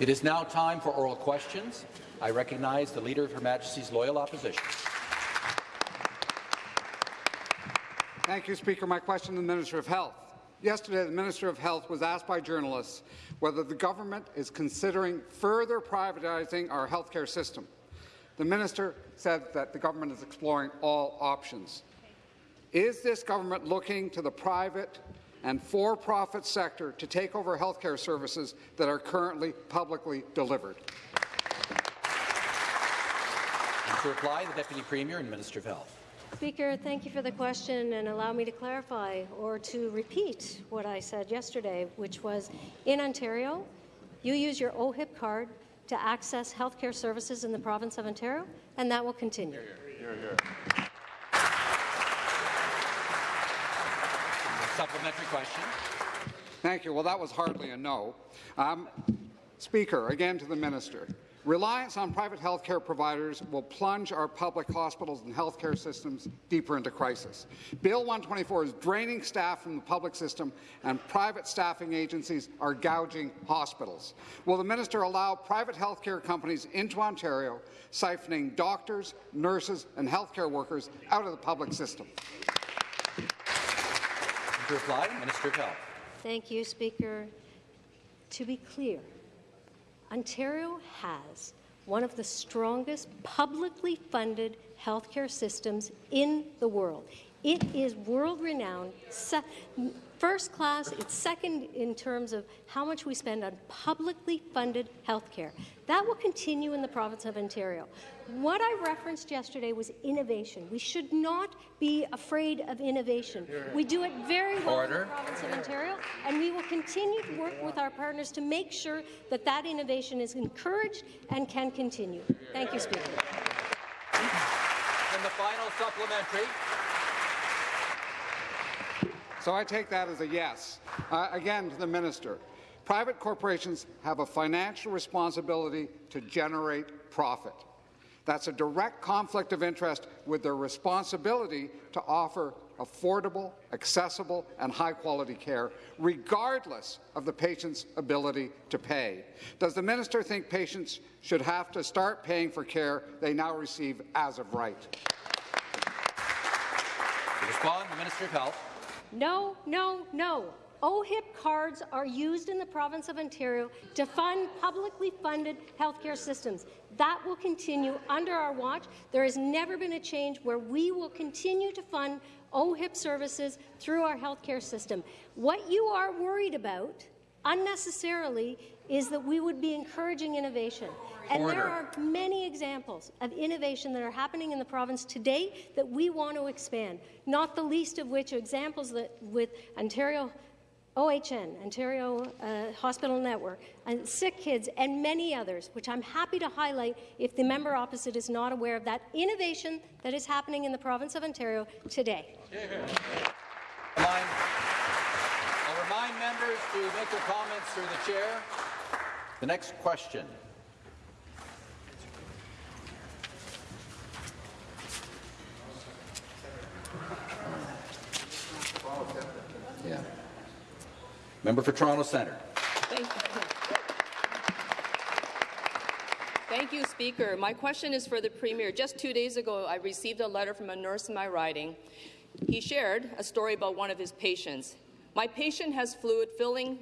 It is now time for oral questions. I recognize the Leader of Her Majesty's Loyal Opposition. Thank you, Speaker. My question to the Minister of Health. Yesterday, the Minister of Health was asked by journalists whether the government is considering further privatizing our healthcare system. The minister said that the government is exploring all options. Is this government looking to the private and for-profit sector to take over healthcare services that are currently publicly delivered? And to reply, the Deputy Premier and Minister of Health. Speaker, thank you for the question and allow me to clarify or to repeat what I said yesterday, which was in Ontario, you use your OHIP card to access healthcare services in the province of Ontario, and that will continue. Here, here, here. Supplementary question. Thank you. Well, that was hardly a no. Um, Speaker, again to the minister. Reliance on private health care providers will plunge our public hospitals and health care systems deeper into crisis. Bill 124 is draining staff from the public system, and private staffing agencies are gouging hospitals. Will the minister allow private health care companies into Ontario, siphoning doctors, nurses, and health care workers out of the public system? To reply, Minister of Health. Thank you, Speaker. To be clear, Ontario has one of the strongest publicly funded healthcare systems in the world. It is world-renowned, first class, it's second in terms of how much we spend on publicly funded healthcare. That will continue in the province of Ontario. What I referenced yesterday was innovation. We should not be afraid of innovation. We do it very well Order. in the province of Ontario, and we will continue to work with our partners to make sure that that innovation is encouraged and can continue. Thank you, Speaker. And the final supplementary. So I take that as a yes. Uh, again, to the minister, private corporations have a financial responsibility to generate profit. That's a direct conflict of interest with their responsibility to offer affordable, accessible and high-quality care, regardless of the patient's ability to pay. Does the minister think patients should have to start paying for care they now receive as of right? To respond, the Minister of Health. No, no, no. OHIP cards are used in the province of Ontario to fund publicly funded healthcare systems. That will continue under our watch. There has never been a change where we will continue to fund OHIP services through our healthcare system. What you are worried about unnecessarily is that we would be encouraging innovation. And there are many examples of innovation that are happening in the province today that we want to expand, not the least of which are examples that with Ontario OHN, Ontario uh, Hospital Network, and Sick Kids, and many others, which I'm happy to highlight if the member opposite is not aware of that innovation that is happening in the province of Ontario today. I'll remind members to make their comments through the chair. The next question. Member for Toronto Centre. Thank you. Thank you, Speaker. My question is for the Premier. Just two days ago, I received a letter from a nurse in my riding. He shared a story about one of his patients. My patient has fluid filling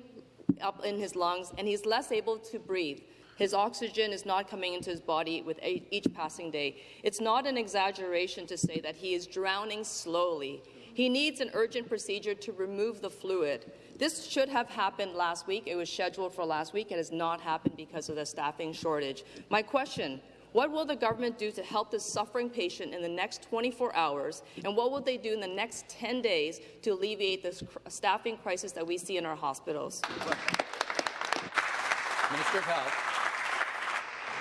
up in his lungs, and he's less able to breathe. His oxygen is not coming into his body with each passing day. It's not an exaggeration to say that he is drowning slowly. He needs an urgent procedure to remove the fluid. This should have happened last week. It was scheduled for last week. It has not happened because of the staffing shortage. My question, what will the government do to help this suffering patient in the next 24 hours, and what will they do in the next 10 days to alleviate this staffing crisis that we see in our hospitals? Minister of Health.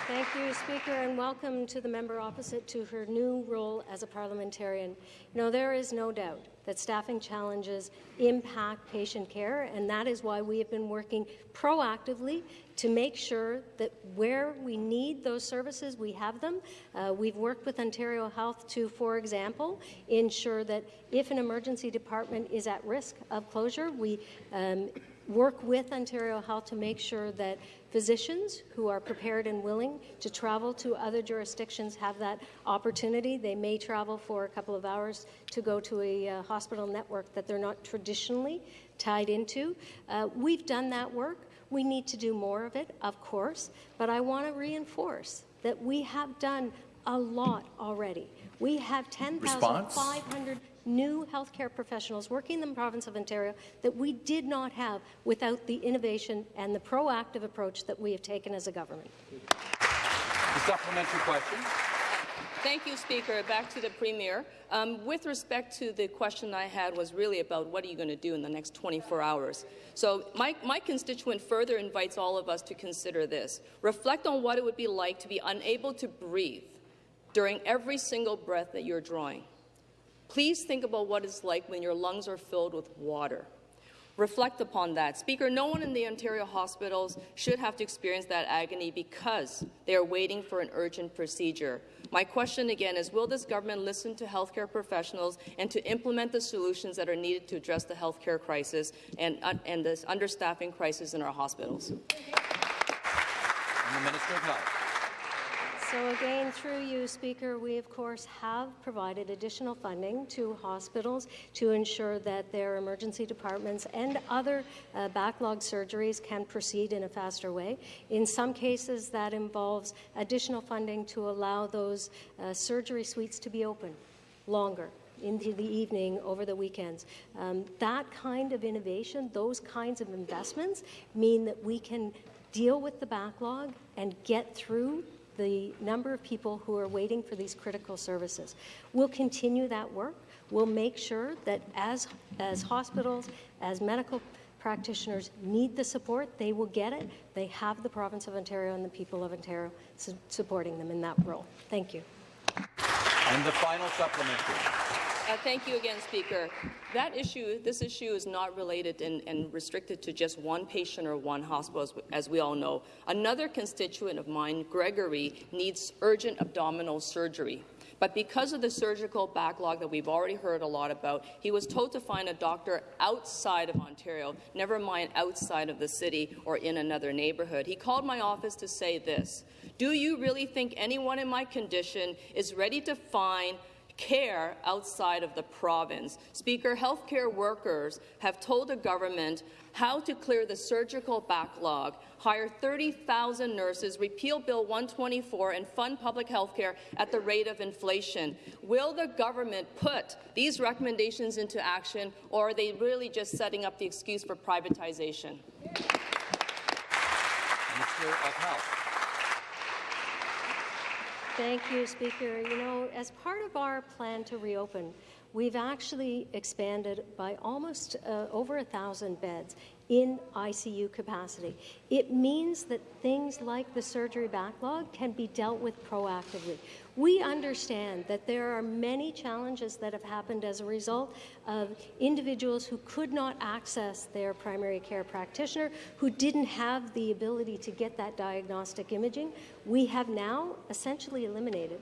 Thank you, Speaker, and welcome to the member opposite to her new role as a parliamentarian. You know, there is no doubt that staffing challenges impact patient care, and that is why we have been working proactively to make sure that where we need those services, we have them. Uh, we've worked with Ontario Health to, for example, ensure that if an emergency department is at risk of closure, we um, work with Ontario Health to make sure that physicians who are prepared and willing to travel to other jurisdictions have that opportunity. They may travel for a couple of hours to go to a uh, hospital network that they're not traditionally tied into. Uh, we've done that work. We need to do more of it, of course, but I want to reinforce that we have done a lot already. We have 10,500 new healthcare professionals working in the province of Ontario that we did not have without the innovation and the proactive approach that we have taken as a government. The supplementary question. Thank you, Speaker. Back to the Premier. Um, with respect to the question I had was really about what are you going to do in the next 24 hours. So my, my constituent further invites all of us to consider this. Reflect on what it would be like to be unable to breathe during every single breath that you're drawing. Please think about what it's like when your lungs are filled with water. Reflect upon that. Speaker, no one in the Ontario hospitals should have to experience that agony because they are waiting for an urgent procedure. My question again is Will this government listen to healthcare professionals and to implement the solutions that are needed to address the healthcare crisis and, uh, and this understaffing crisis in our hospitals? And the Minister of Health. So again, through you, Speaker, we of course have provided additional funding to hospitals to ensure that their emergency departments and other uh, backlog surgeries can proceed in a faster way. In some cases, that involves additional funding to allow those uh, surgery suites to be open longer into the evening over the weekends. Um, that kind of innovation, those kinds of investments mean that we can deal with the backlog and get through the number of people who are waiting for these critical services. We'll continue that work. We'll make sure that as, as hospitals, as medical practitioners need the support, they will get it. They have the province of Ontario and the people of Ontario su supporting them in that role. Thank you. And the final supplementary. Uh, thank you again, Speaker. That issue, this issue is not related and, and, restricted to just one patient or one hospital, as, as, we all know. Another constituent of mine, Gregory, needs urgent abdominal surgery. But because of the surgical backlog that we've already heard a lot about, he was told to find a doctor outside of Ontario, never mind outside of the city or in another neighbourhood. He called my office to say this Do you really think anyone in my condition is ready to find care outside of the province. Speaker, healthcare workers have told the government how to clear the surgical backlog, hire 30,000 nurses, repeal Bill 124, and fund public health care at the rate of inflation. Will the government put these recommendations into action, or are they really just setting up the excuse for privatization? Minister of Health. Thank you, Speaker. You know, as part of our plan to reopen, we've actually expanded by almost uh, over a thousand beds in ICU capacity. It means that things like the surgery backlog can be dealt with proactively. We understand that there are many challenges that have happened as a result of individuals who could not access their primary care practitioner, who didn't have the ability to get that diagnostic imaging. We have now essentially eliminated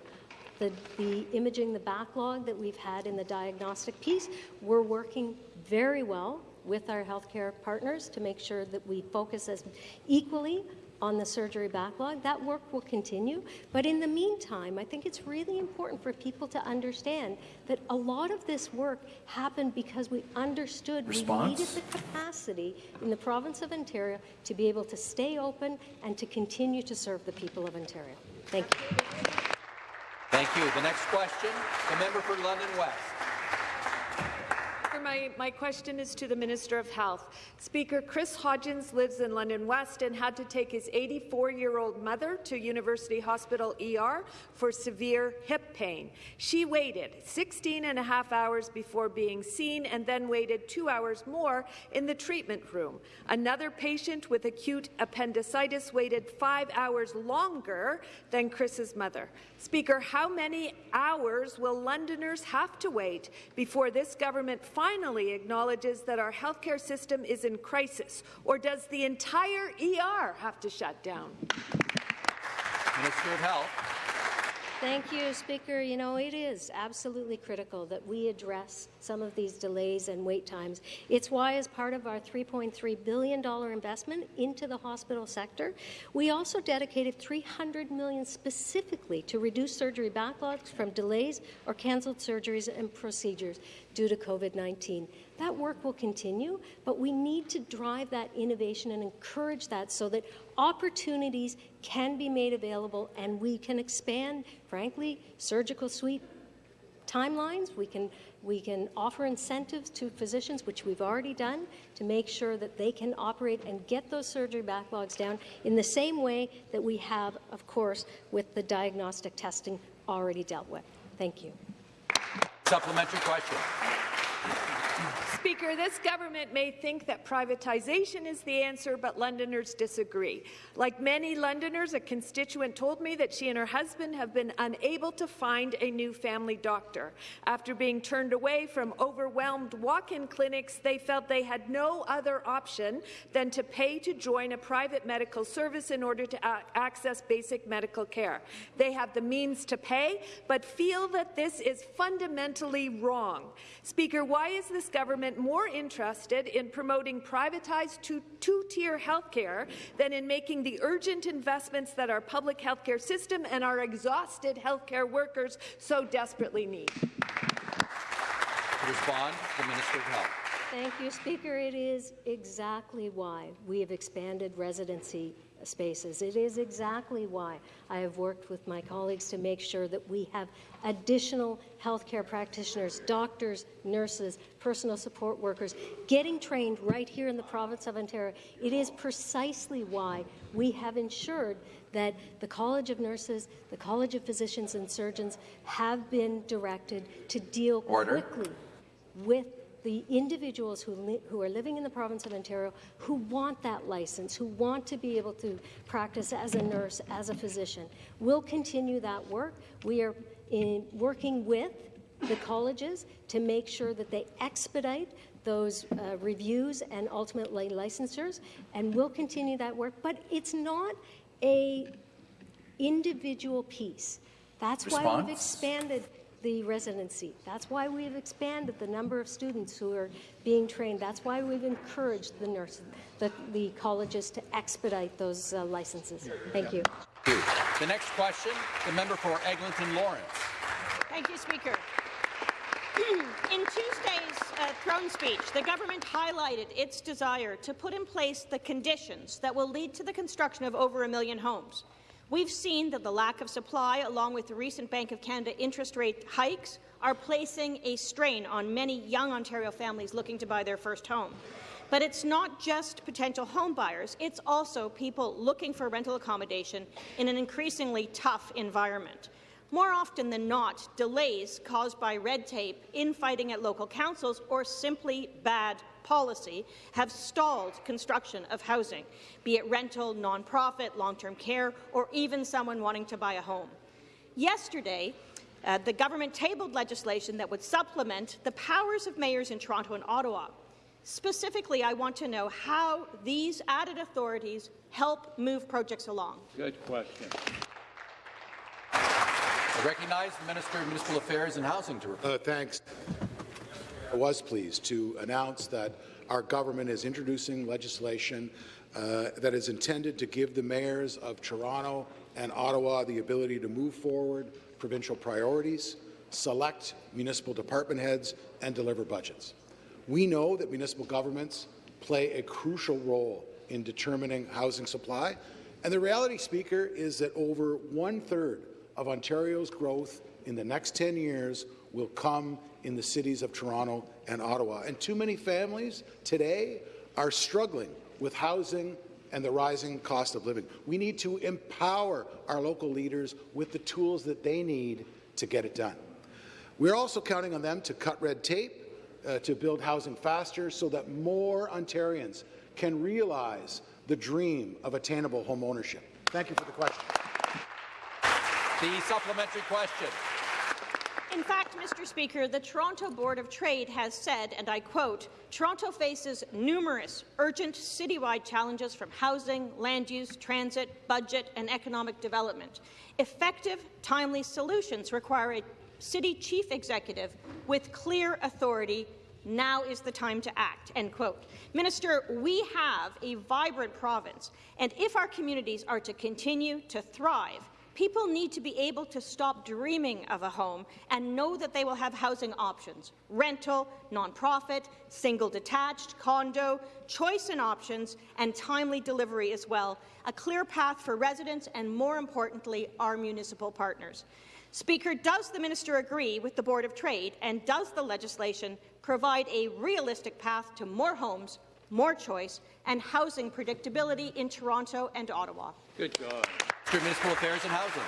the, the, imaging, the backlog that we've had in the diagnostic piece. We're working very well with our healthcare partners to make sure that we focus as equally on the surgery backlog. That work will continue. But in the meantime, I think it's really important for people to understand that a lot of this work happened because we understood Response? we needed the capacity in the province of Ontario to be able to stay open and to continue to serve the people of Ontario. Thank you. Thank you. The next question, the member for London West. My, my question is to the Minister of Health. Speaker, Chris Hodgins lives in London West and had to take his 84-year-old mother to University Hospital ER for severe hip pain. She waited 16 and a half hours before being seen and then waited two hours more in the treatment room. Another patient with acute appendicitis waited five hours longer than Chris's mother. Speaker, how many hours will Londoners have to wait before this government finally acknowledges that our healthcare system is in crisis? Or does the entire ER have to shut down? Minister of Health. Thank you, Speaker. You know, it is absolutely critical that we address some of these delays and wait times. It's why, as part of our $3.3 billion investment into the hospital sector, we also dedicated 300 million specifically to reduce surgery backlogs from delays or cancelled surgeries and procedures due to COVID-19. That work will continue, but we need to drive that innovation and encourage that so that opportunities can be made available and we can expand, frankly, surgical suite timelines. We can, we can offer incentives to physicians, which we've already done, to make sure that they can operate and get those surgery backlogs down in the same way that we have, of course, with the diagnostic testing already dealt with. Thank you. Supplementary question. Speaker, this government may think that privatization is the answer, but Londoners disagree. Like many Londoners, a constituent told me that she and her husband have been unable to find a new family doctor. After being turned away from overwhelmed walk-in clinics, they felt they had no other option than to pay to join a private medical service in order to access basic medical care. They have the means to pay, but feel that this is fundamentally wrong. Speaker, why is this government more interested in promoting privatized two-tier health care than in making the urgent investments that our public health care system and our exhausted health care workers so desperately need. To respond, the Minister of Health. Thank you, Speaker. It is exactly why we have expanded residency spaces. It is exactly why I have worked with my colleagues to make sure that we have additional healthcare practitioners, doctors, nurses, personal support workers getting trained right here in the province of Ontario. It is precisely why we have ensured that the College of Nurses, the College of Physicians and Surgeons have been directed to deal Order. quickly with the individuals who, who are living in the province of Ontario who want that license, who want to be able to practice as a nurse, as a physician. We'll continue that work. We are in working with the colleges to make sure that they expedite those uh, reviews and ultimately licensures, and we'll continue that work. But it's not a individual piece. That's Response? why we've expanded the residency. That's why we've expanded the number of students who are being trained. That's why we've encouraged the nurses, the, the colleges to expedite those uh, licenses. Thank you. The next question, the member for Eglinton Lawrence. Thank you, Speaker. In Tuesday's uh, throne speech, the government highlighted its desire to put in place the conditions that will lead to the construction of over a million homes. We've seen that the lack of supply, along with the recent Bank of Canada interest rate hikes, are placing a strain on many young Ontario families looking to buy their first home. But it's not just potential home buyers, it's also people looking for rental accommodation in an increasingly tough environment. More often than not, delays caused by red tape, infighting at local councils, or simply bad policy have stalled construction of housing, be it rental, nonprofit, long-term care, or even someone wanting to buy a home. Yesterday, uh, the government tabled legislation that would supplement the powers of mayors in Toronto and Ottawa. Specifically, I want to know how these added authorities help move projects along. Good question. I recognize the Minister of Municipal Affairs and Housing to reply. Uh, thanks. I was pleased to announce that our government is introducing legislation uh, that is intended to give the mayors of Toronto and Ottawa the ability to move forward provincial priorities, select municipal department heads, and deliver budgets. We know that municipal governments play a crucial role in determining housing supply, and the reality, Speaker, is that over one-third of Ontario's growth in the next 10 years will come in the cities of Toronto and Ottawa. And too many families today are struggling with housing and the rising cost of living. We need to empower our local leaders with the tools that they need to get it done. We're also counting on them to cut red tape, uh, to build housing faster so that more Ontarians can realize the dream of attainable home ownership. Thank you for the question. The supplementary question. In fact, Mr. Speaker, the Toronto Board of Trade has said, and I quote, Toronto faces numerous urgent citywide challenges from housing, land use, transit, budget, and economic development. Effective, timely solutions require a city chief executive with clear authority now is the time to act, end quote. Minister, we have a vibrant province, and if our communities are to continue to thrive, people need to be able to stop dreaming of a home and know that they will have housing options, rental, nonprofit, single detached, condo, choice in options, and timely delivery as well, a clear path for residents and, more importantly, our municipal partners. Speaker, does the minister agree with the Board of Trade and does the legislation provide a realistic path to more homes, more choice, and housing predictability in Toronto and Ottawa. Good God. Mr. Municipal Affairs and Housing.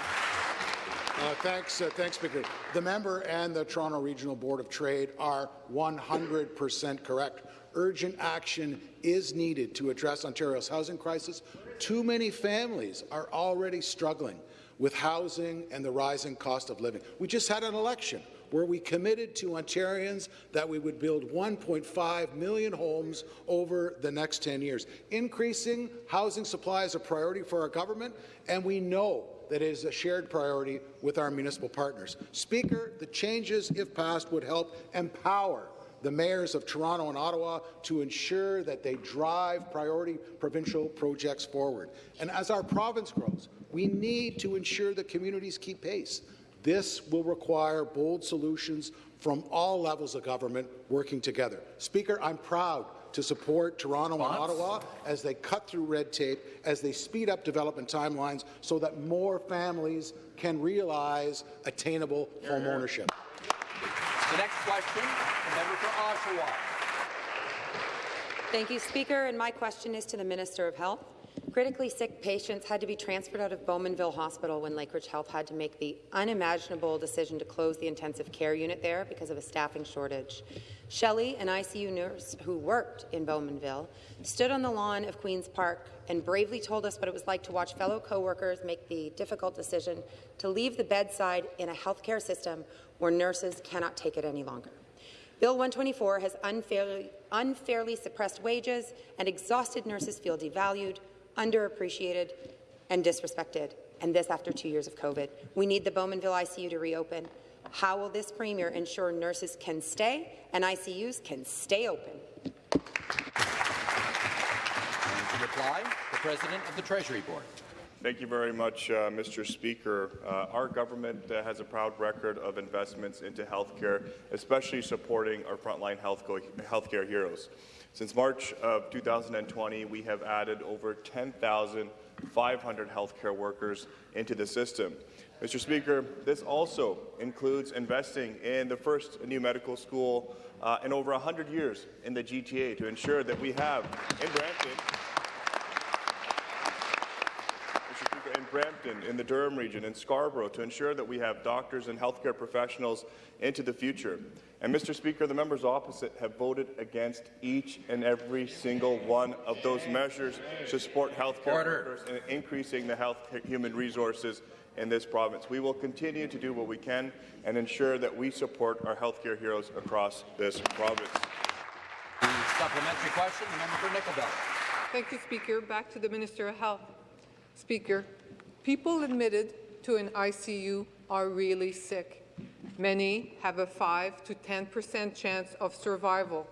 Uh, thanks, uh, thanks, Speaker. The member and the Toronto Regional Board of Trade are 100% correct. Urgent action is needed to address Ontario's housing crisis. Too many families are already struggling with housing and the rising cost of living. We just had an election where we committed to Ontarians that we would build 1.5 million homes over the next 10 years. Increasing housing supply is a priority for our government, and we know that it is a shared priority with our municipal partners. Speaker, the changes, if passed, would help empower the mayors of Toronto and Ottawa to ensure that they drive priority provincial projects forward. And as our province grows, we need to ensure that communities keep pace. This will require bold solutions from all levels of government working together. Speaker, I'm proud to support Toronto and Ottawa as they cut through red tape, as they speed up development timelines so that more families can realize attainable home ownership. The next question, the member for Oshawa. Thank you, Speaker. And my question is to the Minister of Health. Critically sick patients had to be transferred out of Bowmanville Hospital when Lakeridge Health had to make the unimaginable decision to close the intensive care unit there because of a staffing shortage. Shelley, an ICU nurse who worked in Bowmanville, stood on the lawn of Queen's Park and bravely told us what it was like to watch fellow co-workers make the difficult decision to leave the bedside in a healthcare system where nurses cannot take it any longer. Bill 124 has unfairly, unfairly suppressed wages, and exhausted nurses feel devalued, underappreciated and disrespected, and this after two years of COVID. We need the Bowmanville ICU to reopen. How will this Premier ensure nurses can stay and ICUs can stay open? And to reply, the President of the Treasury Board. Thank you very much, uh, Mr. Speaker. Uh, our government uh, has a proud record of investments into healthcare, especially supporting our frontline health healthcare heroes. Since March of 2020, we have added over 10,500 healthcare workers into the system. Mr. Speaker, this also includes investing in the first new medical school uh, in over 100 years in the GTA to ensure that we have in Brampton Brampton, in the Durham region, in Scarborough, to ensure that we have doctors and healthcare professionals into the future. And Mr. Speaker, the members opposite have voted against each and every single one of those measures to support healthcare Order. workers and increasing the health human resources in this province. We will continue to do what we can and ensure that we support our healthcare heroes across this province. The supplementary question, the member for Nickel Belt. Thank you, Speaker. Back to the Minister of Health. Speaker, People admitted to an ICU are really sick. Many have a 5 to 10 percent chance of survival.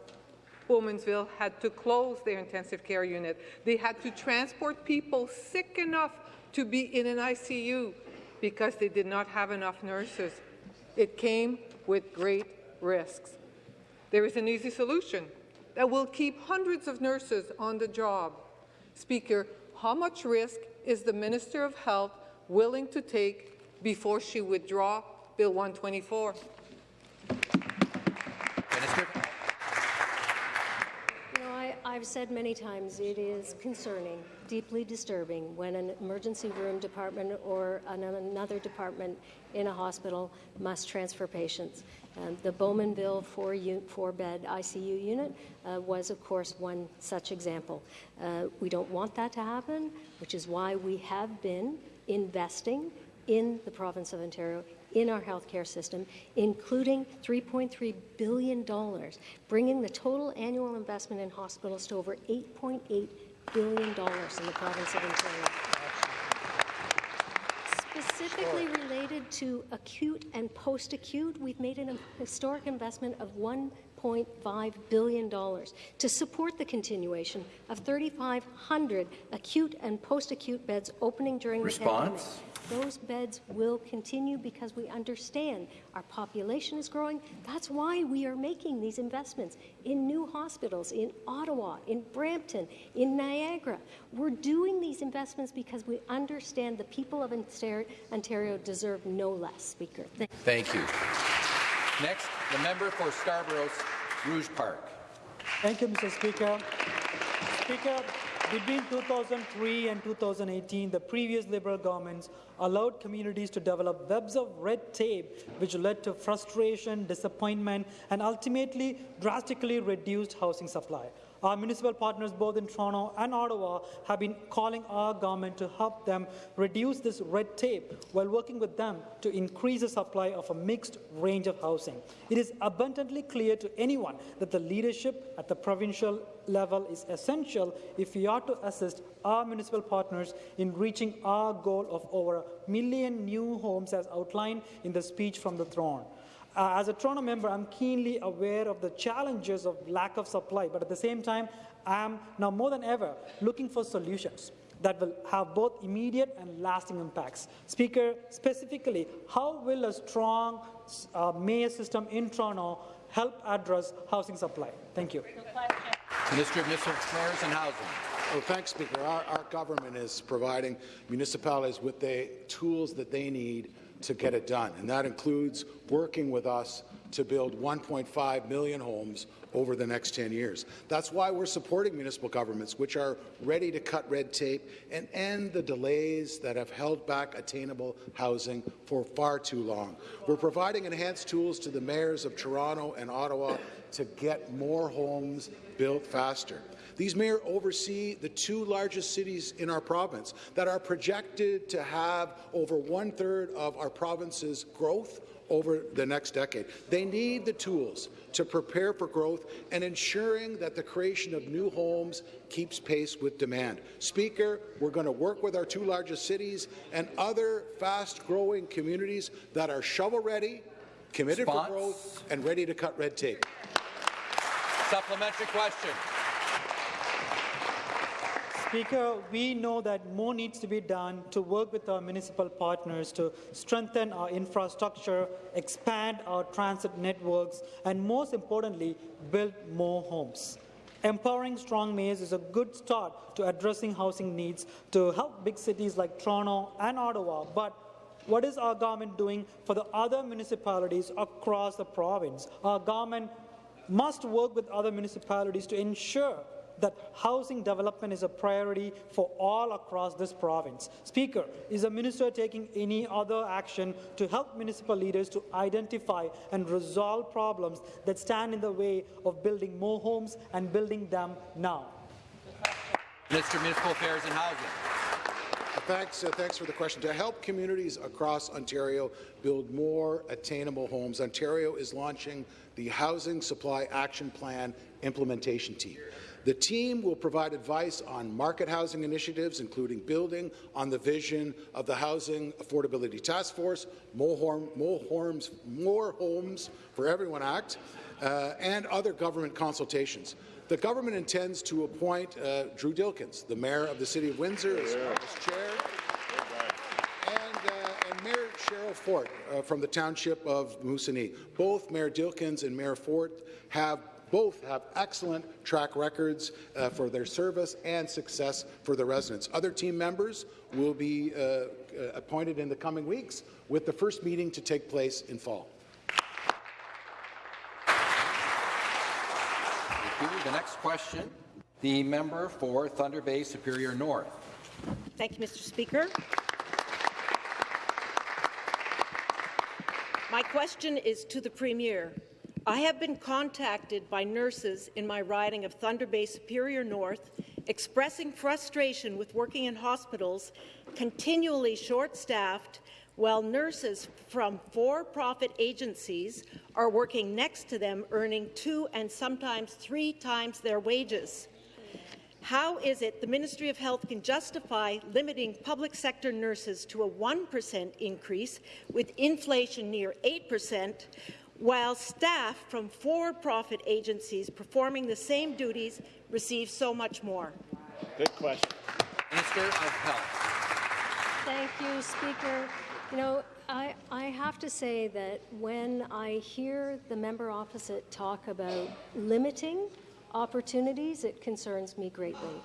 Bowmanville had to close their intensive care unit. They had to transport people sick enough to be in an ICU because they did not have enough nurses. It came with great risks. There is an easy solution that will keep hundreds of nurses on the job. Speaker, how much risk is the Minister of Health willing to take before she withdraw Bill 124? Minister. You know, I, I've said many times it is concerning, deeply disturbing when an emergency room department or an, another department in a hospital must transfer patients. Um, the Bowmanville four-bed ICU unit uh, was, of course, one such example. Uh, we don't want that to happen, which is why we have been investing in the province of Ontario, in our healthcare system, including $3.3 billion, bringing the total annual investment in hospitals to over $8.8 billion in the province of Ontario. Specifically related to acute and post-acute, we've made an historic investment of $1.5 billion to support the continuation of 3,500 acute and post-acute beds opening during Response? the pandemic. Those beds will continue because we understand our population is growing. That's why we are making these investments in new hospitals in Ottawa, in Brampton, in Niagara. We're doing these investments because we understand the people of Ontario deserve no less. Speaker. Thank Thank you. Next, the member for Scarborough's Rouge Park. Thank you, Mr. Speaker. Speaker, between 2003 and 2018, the previous Liberal governments allowed communities to develop webs of red tape, which led to frustration, disappointment, and ultimately drastically reduced housing supply. Our municipal partners, both in Toronto and Ottawa, have been calling our government to help them reduce this red tape while working with them to increase the supply of a mixed range of housing. It is abundantly clear to anyone that the leadership at the provincial level is essential if we are to assist our municipal partners in reaching our goal of over a million new homes as outlined in the speech from the throne. Uh, as a Toronto member, I'm keenly aware of the challenges of lack of supply, but at the same time, I'm now more than ever looking for solutions that will have both immediate and lasting impacts. Speaker, specifically, how will a strong uh, mayor system in Toronto help address housing supply? Thank you. Minister of Municipal Affairs and Housing. Oh, thanks, Speaker. Our, our government is providing municipalities with the tools that they need to get it done, and that includes working with us to build 1.5 million homes over the next 10 years. That's why we're supporting municipal governments, which are ready to cut red tape and end the delays that have held back attainable housing for far too long. We're providing enhanced tools to the mayors of Toronto and Ottawa to get more homes built faster. These mayors oversee the two largest cities in our province that are projected to have over one-third of our province's growth over the next decade. They need the tools to prepare for growth and ensuring that the creation of new homes keeps pace with demand. Speaker, we're going to work with our two largest cities and other fast-growing communities that are shovel-ready, committed Response? for growth, and ready to cut red tape. Supplementary question. Speaker, we know that more needs to be done to work with our municipal partners to strengthen our infrastructure, expand our transit networks, and most importantly, build more homes. Empowering strong mayors is a good start to addressing housing needs to help big cities like Toronto and Ottawa, but what is our government doing for the other municipalities across the province? Our government must work with other municipalities to ensure that housing development is a priority for all across this province. Speaker, is the minister taking any other action to help municipal leaders to identify and resolve problems that stand in the way of building more homes and building them now? Minister of Municipal Affairs and Housing. Thanks, uh, thanks for the question. To help communities across Ontario build more attainable homes, Ontario is launching the Housing Supply Action Plan implementation team. The team will provide advice on market housing initiatives, including building on the vision of the Housing Affordability Task Force, More, Home, more, homes, more homes for Everyone Act, uh, and other government consultations. The government intends to appoint uh, Drew Dilkens, the mayor of the City of Windsor, as, as chair, and, uh, and Mayor Cheryl Fort uh, from the township of Moosonee. Both Mayor Dilkens and Mayor Fort have both have excellent track records uh, for their service and success for the residents. Other team members will be uh, uh, appointed in the coming weeks, with the first meeting to take place in fall. The next question, the member for Thunder Bay Superior North. Thank you, Mr. Speaker. My question is to the Premier. I have been contacted by nurses in my riding of Thunder Bay Superior North expressing frustration with working in hospitals continually short-staffed while nurses from for-profit agencies are working next to them, earning two and sometimes three times their wages. How is it the Ministry of Health can justify limiting public sector nurses to a 1% increase with inflation near 8%, while staff from for-profit agencies performing the same duties receive so much more? Good question. Minister of Health. Thank you, Speaker. You know, I, I have to say that when I hear the member opposite talk about limiting opportunities, it concerns me greatly.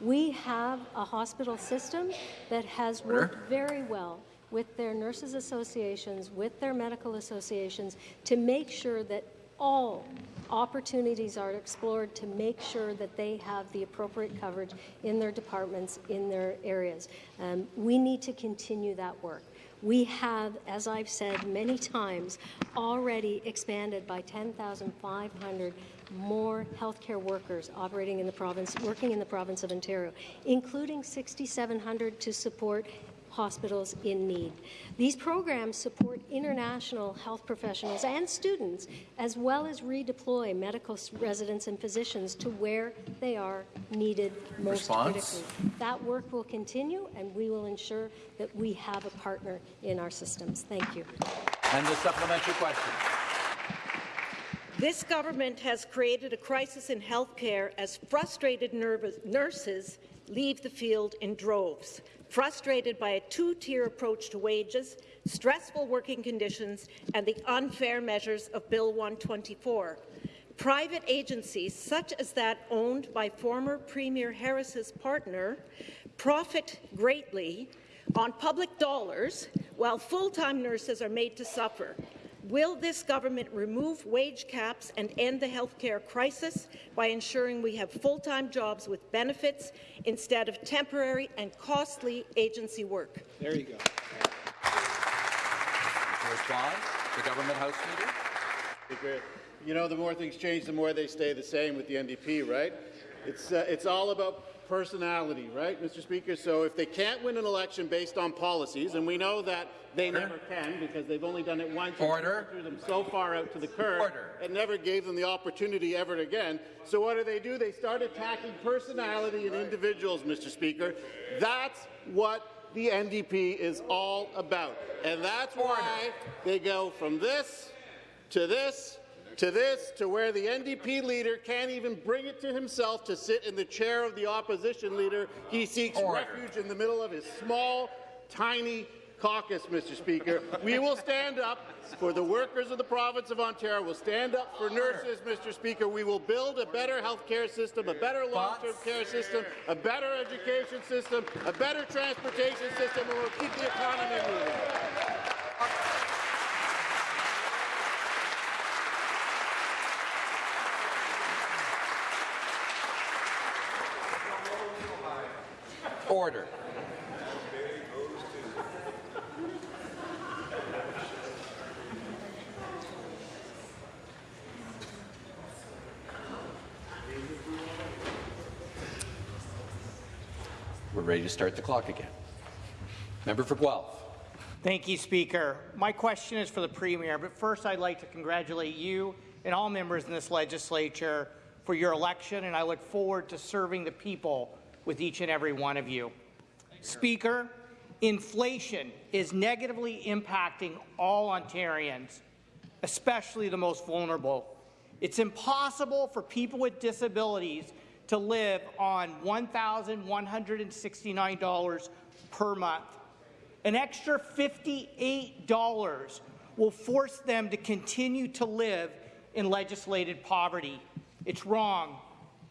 We have a hospital system that has worked very well with their nurses associations, with their medical associations, to make sure that all opportunities are explored to make sure that they have the appropriate coverage in their departments, in their areas. Um, we need to continue that work. We have, as I've said many times, already expanded by 10,500 more healthcare workers operating in the province, working in the province of Ontario, including 6,700 to support hospitals in need. These programs support international health professionals and students, as well as redeploy medical residents and physicians to where they are needed most Response? critically. That work will continue, and we will ensure that we have a partner in our systems. Thank you. And the supplementary question. This government has created a crisis in healthcare as frustrated nurses leave the field in droves, frustrated by a two-tier approach to wages, stressful working conditions, and the unfair measures of Bill 124. Private agencies, such as that owned by former Premier Harris's partner, profit greatly on public dollars while full-time nurses are made to suffer. Will this government remove wage caps and end the healthcare crisis by ensuring we have full-time jobs with benefits instead of temporary and costly agency work? There you go. To respond, the government House Leader. You know, the more things change, the more they stay the same with the NDP, right? It's, uh, it's all about personality, right, Mr. Speaker? So if they can't win an election based on policies, and we know that they Order. never can because they've only done it once Order. and threw them so far out to the curb Order. and never gave them the opportunity ever again. So what do they do? They start attacking personality and individuals, Mr. Speaker. That's what the NDP is all about. And that's why they go from this to this to this to where the NDP leader can't even bring it to himself to sit in the chair of the opposition leader. He seeks Order. refuge in the middle of his small, tiny caucus, Mr. Speaker. We will stand up for the workers of the province of Ontario. We'll stand up for nurses, Mr. Speaker. We will build a better health care system, a better long-term care system, a better education system, a better transportation system, and we'll keep the economy moving. Order. We're ready to start the clock again. Member for Guelph. Thank you, Speaker. My question is for the Premier, but first I'd like to congratulate you and all members in this legislature for your election, and I look forward to serving the people with each and every one of you. Speaker, inflation is negatively impacting all Ontarians, especially the most vulnerable. It's impossible for people with disabilities to live on $1,169 per month. An extra $58 will force them to continue to live in legislated poverty. It's wrong.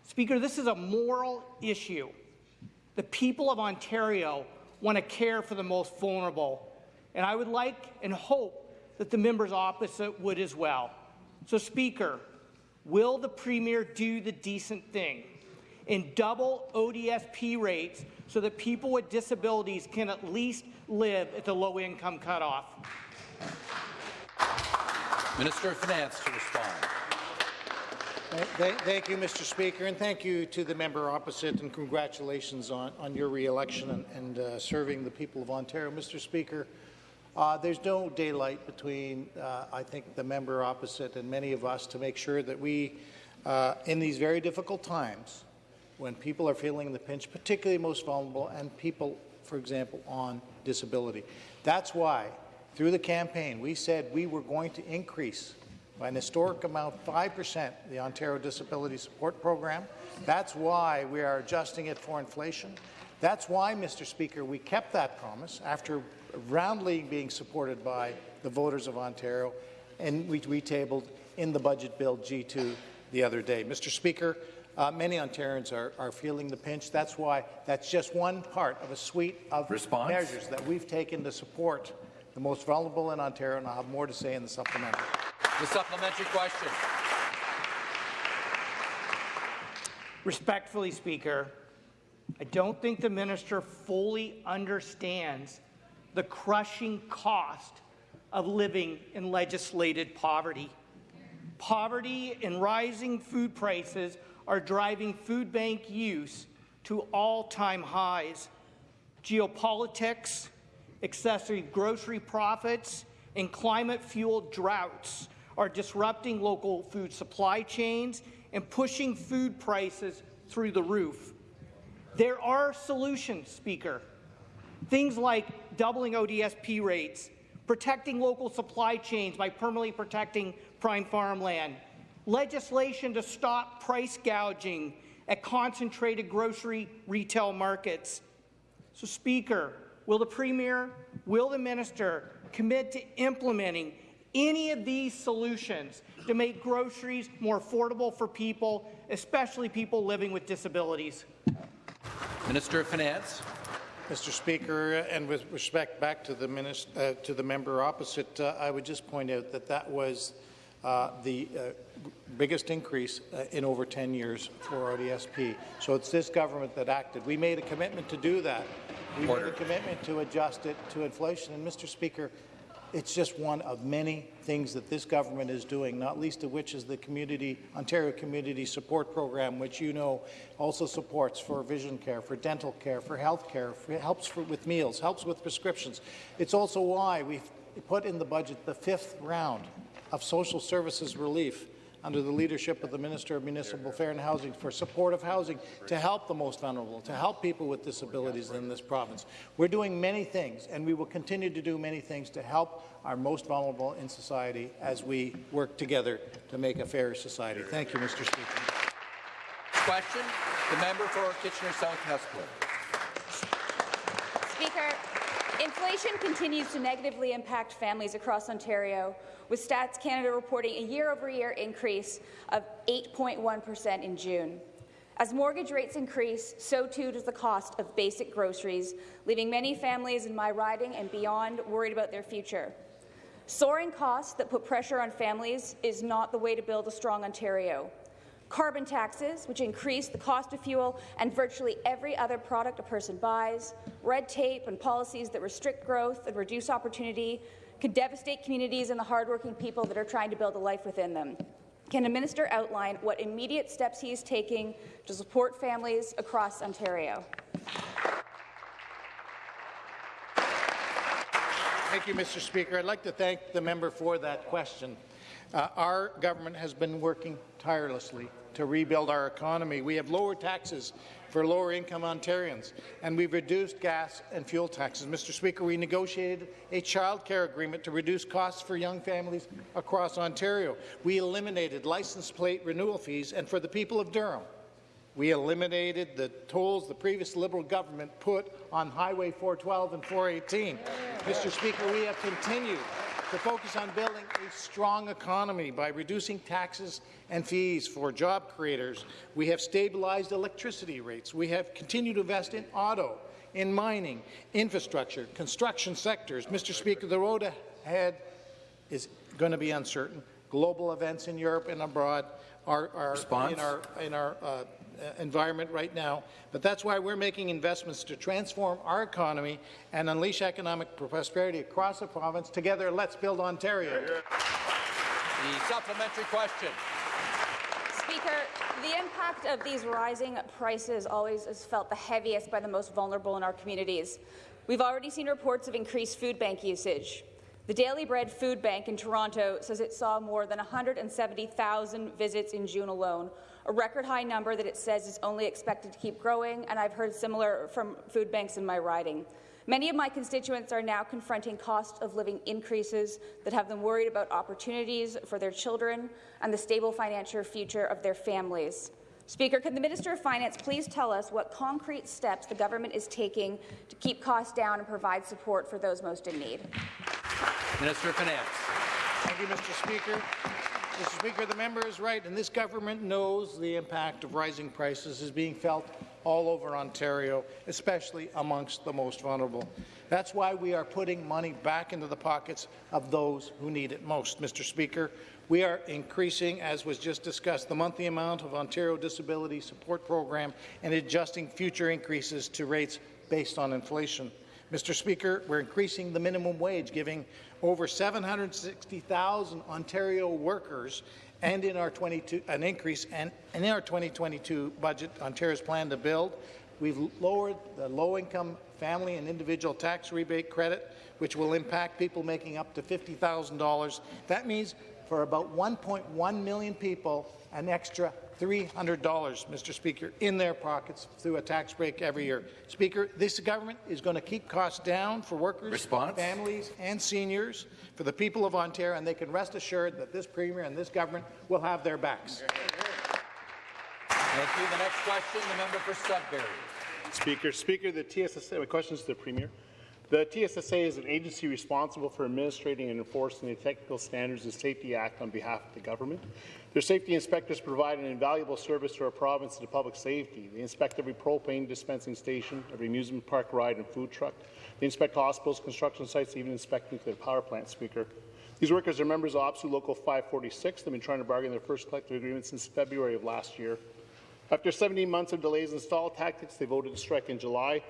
Speaker, this is a moral issue. The people of Ontario want to care for the most vulnerable, and I would like and hope that the members opposite would as well. So, Speaker, will the Premier do the decent thing and double ODSP rates so that people with disabilities can at least live at the low-income cutoff? Minister of Finance to respond. Thank, you, Mr. Speaker, and thank you to the member opposite, and congratulations on, on your re-election and, and uh, serving the people of Ontario. Mr. Speaker, Uh, there's no daylight between, uh, I think, the member opposite and many of us to make sure that we, uh, in these very difficult times, when people are feeling the pinch, particularly most vulnerable, and people, for example, on disability. That's why, through the campaign, we said we were going to increase by an historic amount, 5%, the Ontario Disability Support Program. That's why we are adjusting it for inflation. That's why, Mr. Speaker, we kept that promise after roundly being supported by the voters of Ontario, and we, we tabled in the budget bill G2 the other day. Mr. Speaker, uh, many Ontarians are, are, feeling the pinch. That's why that's just one part of a suite of Response? measures that we've taken to support the most vulnerable in Ontario, and I'll have more to say in the supplementary. The supplementary question. Respectfully, Speaker, I don't think the minister fully understands the crushing cost of living in legislated poverty. Poverty and rising food prices are driving food bank use to all-time highs. Geopolitics, excessive grocery profits, and climate-fueled droughts are disrupting local food supply chains and pushing food prices through the roof. There are solutions, Speaker. Things like doubling ODSP rates, protecting local supply chains by permanently protecting prime farmland, legislation to stop price gouging at concentrated grocery retail markets. So, Speaker, will the Premier, will the Minister commit to implementing any of these solutions to make groceries more affordable for people, especially people living with disabilities? Minister of Finance. Mr. Speaker, and with respect back to the, minister, uh, to the member opposite, uh, I would just point out that that was uh, the uh, biggest increase uh, in over 10 years for ODSP. So it's this government that acted. We made a commitment to do that. We Order. made a commitment to adjust it to inflation. And Mr. Speaker, it's just one of many things that this government is doing, not least of which is the community Ontario Community Support Program, which you know also supports for vision care, for dental care, for health care, helps for, with meals, helps with prescriptions. It's also why we've put in the budget the fifth round of social services relief under the leadership of the Minister of Municipal Affairs and Housing for supportive housing to help the most vulnerable, to help people with disabilities in this province. We're doing many things, and we will continue to do many things to help our most vulnerable in society as we work together to make a fairer society. Thank you, Mr. Speaker. Question, the member for Kitchener South Hespeler. Speaker, inflation continues to negatively impact families across Ontario with Stats Canada reporting a year-over-year increase of 8.1 per cent in June. As mortgage rates increase, so too does the cost of basic groceries, leaving many families in my riding and beyond worried about their future. Soaring costs that put pressure on families is not the way to build a strong Ontario. Carbon taxes, which increase the cost of fuel and virtually every other product a person buys, red tape and policies that restrict growth and reduce opportunity could devastate communities and the hardworking people that are trying to build a life within them. Can the minister outline what immediate steps he is taking to support families across Ontario? Thank you, Mr. Speaker. I'd like to thank the member for that question. Uh, our government has been working tirelessly to rebuild our economy. We have lower taxes for lower-income Ontarians, and we've reduced gas and fuel taxes. Mr. Speaker, we negotiated a child care agreement to reduce costs for young families across Ontario. We eliminated license plate renewal fees, and for the people of Durham, we eliminated the tolls the previous Liberal government put on Highway 412 and 418. Mr. Speaker, we have continued to focus on building a strong economy by reducing taxes and fees for job creators. We have stabilized electricity rates. We have continued to invest in auto, in mining, infrastructure, construction sectors. Mr. Speaker, the road ahead is going to be uncertain. Global events in Europe and abroad are, are in our, in our uh, Uh, environment right now, but that's why we're making investments to transform our economy and unleash economic prosperity across the province. Together, let's build Ontario. The supplementary question. Speaker, the impact of these rising prices always is felt the heaviest by the most vulnerable in our communities. We've already seen reports of increased food bank usage. The Daily Bread Food Bank in Toronto says it saw more than 170,000 visits in June alone, a record high number that it says is only expected to keep growing, and I've heard similar from food banks in my riding. Many of my constituents are now confronting cost of living increases that have them worried about opportunities for their children and the stable financial future of their families. Speaker, can the Minister of Finance please tell us what concrete steps the government is taking to keep costs down and provide support for those most in need? Minister of Finance. Thank you, Mr. Speaker. Mr. Speaker, the member is right, and this government knows the impact of rising prices is being felt all over Ontario, especially amongst the most vulnerable. That's why we are putting money back into the pockets of those who need it most, Mr. Speaker. We are increasing, as was just discussed, the monthly amount of Ontario Disability Support Program and adjusting future increases to rates based on inflation. Mr. Speaker, we're increasing the minimum wage, giving over 760,000 Ontario workers and in our 22 an increase and, and in our 2022 budget, Ontario's plan to build, we've lowered the low-income family and individual tax rebate credit, which will impact people making up to $50,000. That means for about 1.1 million people, an extra $300, Mr. Speaker, in their pockets through a tax break every year. Speaker, this government is going to keep costs down for workers, Response? families, and seniors, for the people of Ontario, and they can rest assured that this Premier and this government will have their backs. Thank you. The next question, the member for Sudbury. Speaker, Speaker, the TSSA, my question is to the Premier. The TSSA is an agency responsible for administrating and enforcing the Technical Standards and Safety Act on behalf of the government. Their safety inspectors provide an invaluable service to our province and to public safety. They inspect every propane dispensing station, every amusement park ride and food truck. They inspect hospitals, construction sites, even inspect nuclear power plants, Speaker. These workers are members of OPSEU Local 546. They've been trying to bargain their first collective agreement since February of last year. After 17 months of delays and stall tactics, they voted to strike in July.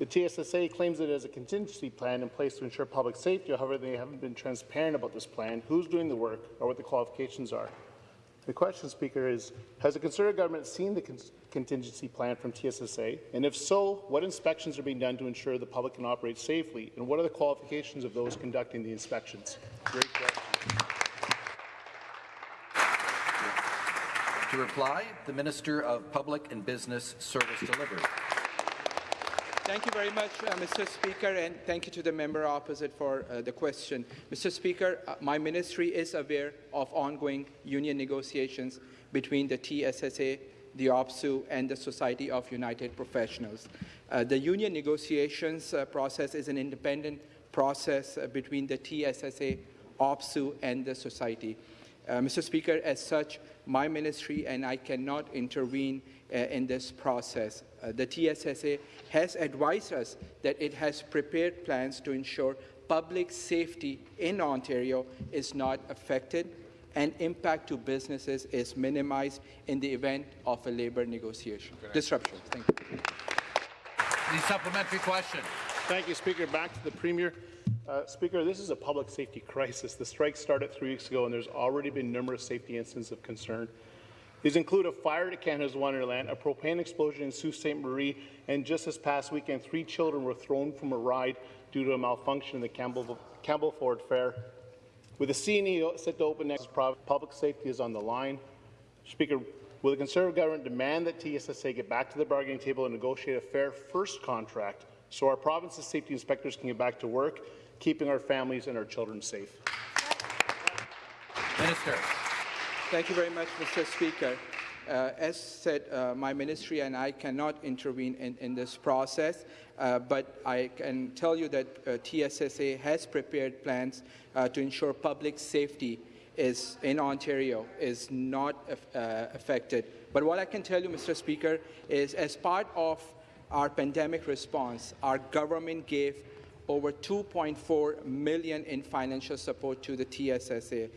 The TSSA claims it has a contingency plan in place to ensure public safety. However, they haven't been transparent about this plan, who's doing the work, or what the qualifications are. The question, Speaker, is Has the Conservative government seen the con contingency plan from TSSA? And if so, what inspections are being done to ensure the public can operate safely? And what are the qualifications of those conducting the inspections? Great question. To reply, the Minister of Public and Business Service Delivery. Thank you very much, uh, Mr. Speaker, and thank you to the member opposite for uh, the question. Mr. Speaker, uh, my ministry is aware of ongoing union negotiations between the TSSA, the OPSEU, and the Society of United Professionals. Uh, the union negotiations uh, process is an independent process uh, between the TSSA, OPSEU, and the Society. Mr. Speaker, as such, my ministry and I cannot intervene uh, in this process. Uh, the TSSA has advised us that it has prepared plans to ensure public safety in Ontario is not affected and impact to businesses is minimized in the event of a labour negotiation. Disruption. Thank you. The supplementary question. Thank you, Speaker. Back to the Premier. Uh, Speaker, this is a public safety crisis. The strike started three weeks ago, and there's already been numerous safety incidents of concern. These include a fire at Canada's Wonderland, a propane explosion in Sault Ste. Marie, and just this past weekend, three children were thrown from a ride due to a malfunction in the Campbell, Campbellford Fair. With the CNE set to open next, public safety is on the line. Speaker, will the Conservative government demand that TSSA get back to the bargaining table and negotiate a fair first contract so our province's safety inspectors can get back to work, keeping our families and our children safe? Minister. Thank you very much, Mr. Speaker. Uh, as said, uh, my ministry and I cannot intervene in, in this process, uh, but I can tell you that uh, TSSA has prepared plans uh, to ensure public safety is in Ontario is not uh, affected. But what I can tell you, Mr. Speaker, is as part of our pandemic response, our government gave over 2.4 million in financial support to the TSSA.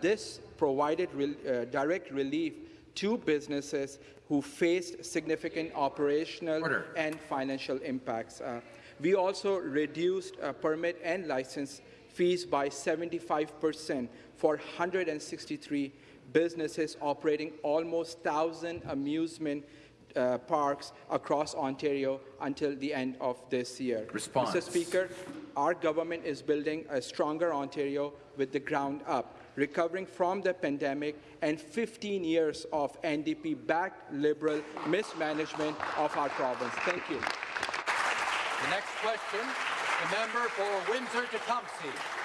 this provided re uh, direct relief to businesses who faced significant operational Order. and financial impacts. Uh, we also reduced uh, permit and license fees by 75% for 163 businesses operating almost 1,000 amusement uh, parks across Ontario until the end of this year. Response. Mr. Speaker, our government is building a stronger Ontario with the ground up, recovering from the pandemic and 15 years of NDP-backed Liberal mismanagement of our province. Thank you. The next question, the member for Windsor-Tecumseh.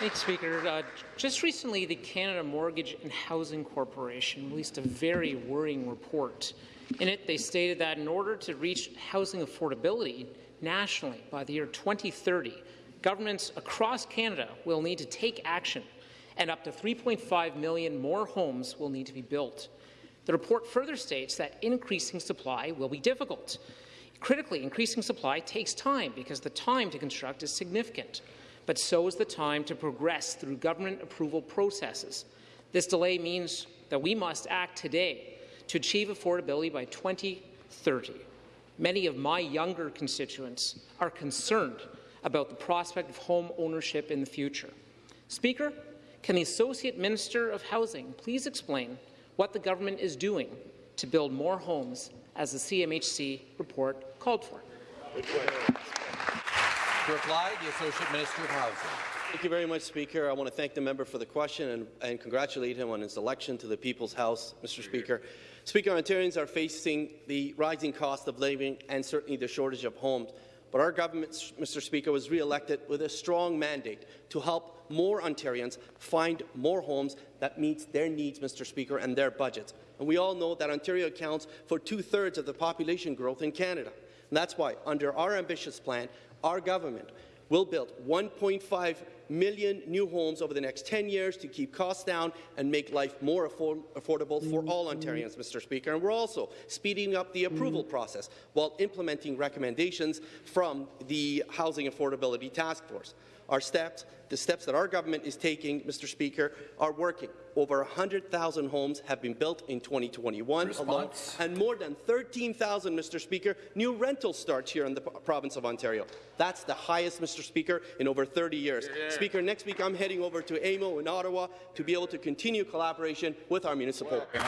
Thanks, Speaker. Uh, just recently, the Canada Mortgage and Housing Corporation released a very worrying report. In it, they stated that in order to reach housing affordability nationally by the year 2030, governments across Canada will need to take action, and up to 3.5 million more homes will need to be built. The report further states that increasing supply will be difficult. Critically, increasing supply takes time because the time to construct is significant but so is the time to progress through government approval processes. This delay means that we must act today to achieve affordability by 2030. Many of my younger constituents are concerned about the prospect of home ownership in the future. Speaker, can the Associate Minister of Housing please explain what the government is doing to build more homes as the CMHC report called for? To reply, the Associate Minister of Housing. Thank you very much, Speaker. I want to thank the member for the question and, and, congratulate him on his election to the People's House, Mr. Speaker. Speaker, Ontarians are facing the rising cost of living and certainly the shortage of homes. But our government, Mr. Speaker, was re-elected with a strong mandate to help more Ontarians find more homes that meets their needs, Mr. Speaker, and their budgets. And we all know that Ontario accounts for two-thirds of the population growth in Canada. And that's why, under our ambitious plan, our government will build 1.5 million new homes over the next 10 years to keep costs down and make life more afford affordable for all Ontarians, Mr. Speaker. And we're also speeding up the approval process while implementing recommendations from the Housing Affordability Task Force. Our steps, the steps that our government is taking, Mr. Speaker, are working. Over 100,000 homes have been built in 2021 Response. alone, and more than 13,000, Mr. Speaker, new rental starts here in the province of Ontario. That's the highest, Mr. Speaker, in over 30 years. Yeah. Speaker, next week I'm heading over to AMO in Ottawa to be able to continue collaboration with our municipal. The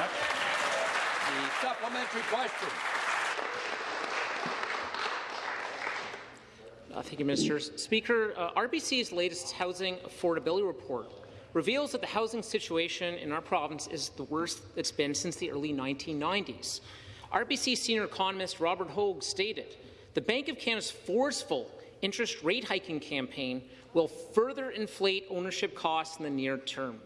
supplementary question. Uh, thank you, Minister. Speaker, uh, RBC's latest housing affordability report reveals that the housing situation in our province is the worst it's been since the early 1990s. RBC senior economist Robert Hogue stated, the Bank of Canada's forceful interest rate hiking campaign will further inflate ownership costs in the near term,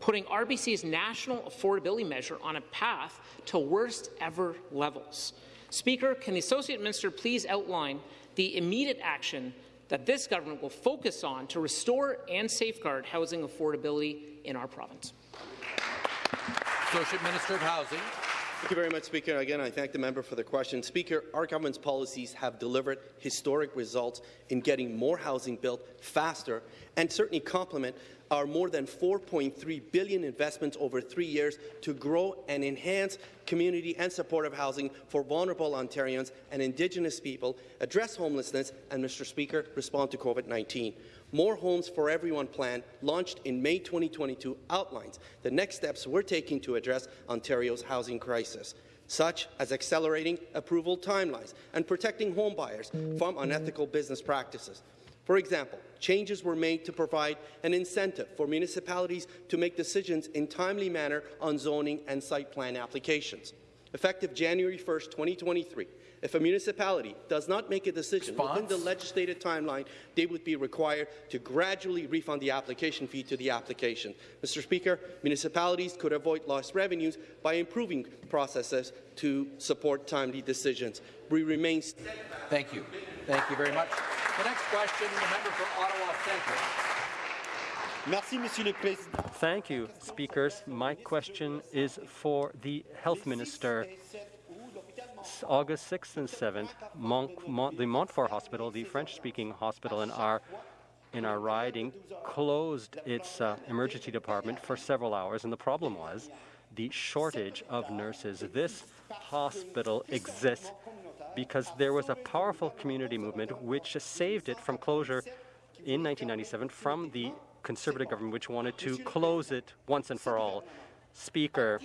putting RBC's national affordability measure on a path to worst ever levels. Speaker, can the Associate Minister please outline the immediate action that this government will focus on to restore and safeguard housing affordability in our province. Associate Minister of Housing. Thank you very much, Speaker. Again, I thank the member for the question. Speaker, our government's policies have delivered historic results in getting more housing built faster and certainly complement our more than 4.3 billion investments over three years to grow and enhance community and supportive housing for vulnerable Ontarians and Indigenous people, address homelessness, and, Mr. Speaker, respond to COVID-19. More Homes for Everyone plan, launched in May 2022, outlines the next steps we're taking to address Ontario's housing crisis such as accelerating approval timelines and protecting homebuyers from unethical business practices. For example, changes were made to provide an incentive for municipalities to make decisions in timely manner on zoning and site plan applications. Effective January 1, 2023, if a municipality does not make a decision Response? within the legislated timeline, they would be required to gradually refund the application fee to the application. Mr. Speaker, municipalities could avoid lost revenues by improving processes to support timely decisions. We remain. Thank you. Thank you very much. The next question, the member for Ottawa Centre. Merci, Monsieur le Président. Thank you, speakers. My question is for the Health Minister. August 6th and 7th, Mont Mont the Montfort Hospital, the French-speaking hospital in our in our riding, closed its uh, emergency department for several hours, and the problem was the shortage of nurses. This hospital exists because there was a powerful community movement which saved it from closure in 1997 from the Conservative government, which wanted to close it once and for all. Speaker,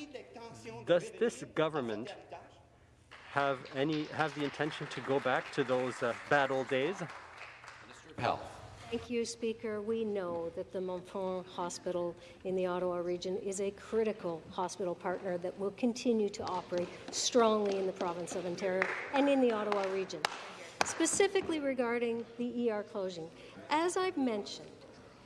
does this government have any have the intention to go back to those uh, bad old days? Minister of Health. Thank you, Speaker. We know that the Montfort Hospital in the Ottawa region is a critical hospital partner that will continue to operate strongly in the province of Ontario and in the Ottawa region. Specifically regarding the ER closing, as I've mentioned,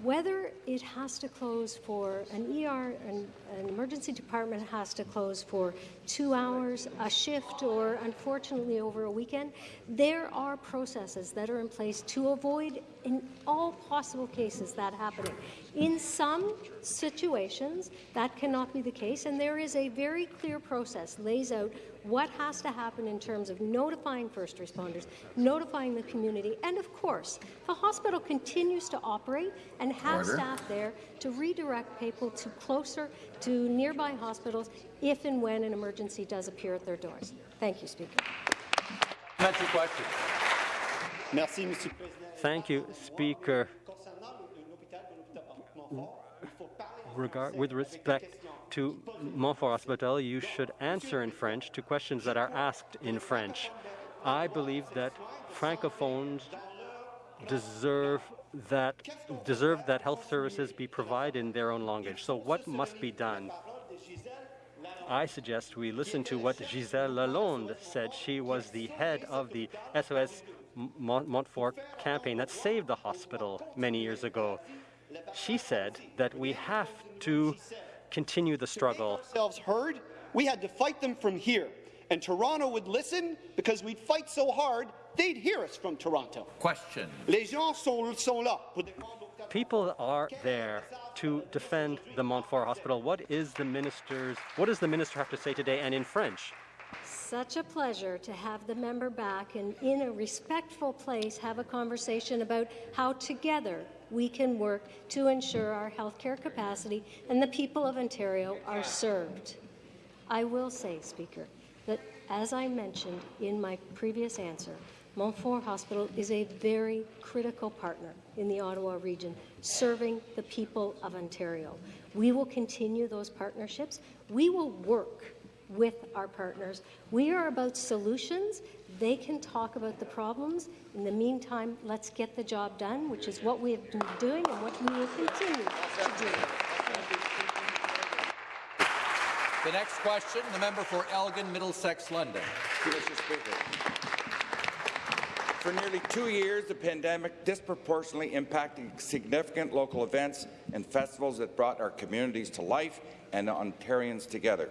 whether it has to close for an ER, an, an, emergency department has to close for two hours, a shift, or unfortunately over a weekend, there are processes that are in place to avoid, in all possible cases, that happening. In some situations, that cannot be the case, and there is a very clear process lays out what has to happen in terms of notifying first responders, notifying the community, and of course, the hospital continues to operate and have Order. staff there to redirect people to closer to nearby hospitals if and when an emergency does appear at their doors. Thank you, Speaker. Supplementary question. Merci, Thank you, Speaker. Regard, with respect to Montfort Hospital, you should answer in French to questions that are asked in French. I believe that francophones deserve that deserve that health services be provided in their own language. So what must be done? I suggest we listen to what Gisèle Lalonde said. She was the head of the SOS Montfort campaign that saved the hospital many years ago. She said that we have to continue the struggle. Ourselves heard, we had to fight them from here. And Toronto would listen because we'd fight so hard, they'd hear us from Toronto. Question. Les gens sont, sont là. People are there to defend the Montfort Hospital. What is the minister's what does the minister have to say today and in French? Such a pleasure to have the member back and in a respectful place have a conversation about how together we can work to ensure our healthcare capacity and the people of Ontario are served. I will say, Speaker, that as I mentioned in my previous answer, Montfort Hospital is a very critical partner in the Ottawa region, serving the people of Ontario. We will continue those partnerships. We will work with our partners. We are about solutions. They can talk about the problems. In the meantime, let's get the job done, which is what we have been doing and what we will continue to do. The next question, the member for Elgin, Middlesex, London. Mr. Speaker. For nearly two years, the pandemic disproportionately impacted significant local events and festivals that brought our communities to life and Ontarians together.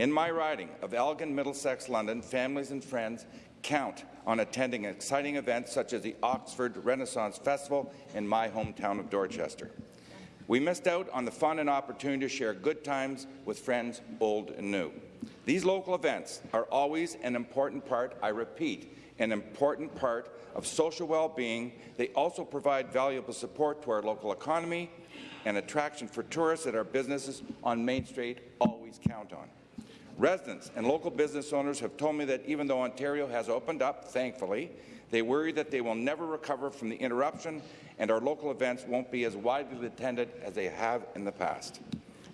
In my riding of Elgin, Middlesex, London, families and friends count on attending exciting events such as the Oxford Renaissance Festival in my hometown of Dorchester. We missed out on the fun and opportunity to share good times with friends old and new. These local events are always an important part, I repeat, an important part of social well-being. They also provide valuable support to our local economy and attraction for tourists that our businesses on Main Street always count on. Residents and local business owners have told me that even though Ontario has opened up, thankfully, they worry that they will never recover from the interruption and our local events won't be as widely attended as they have in the past.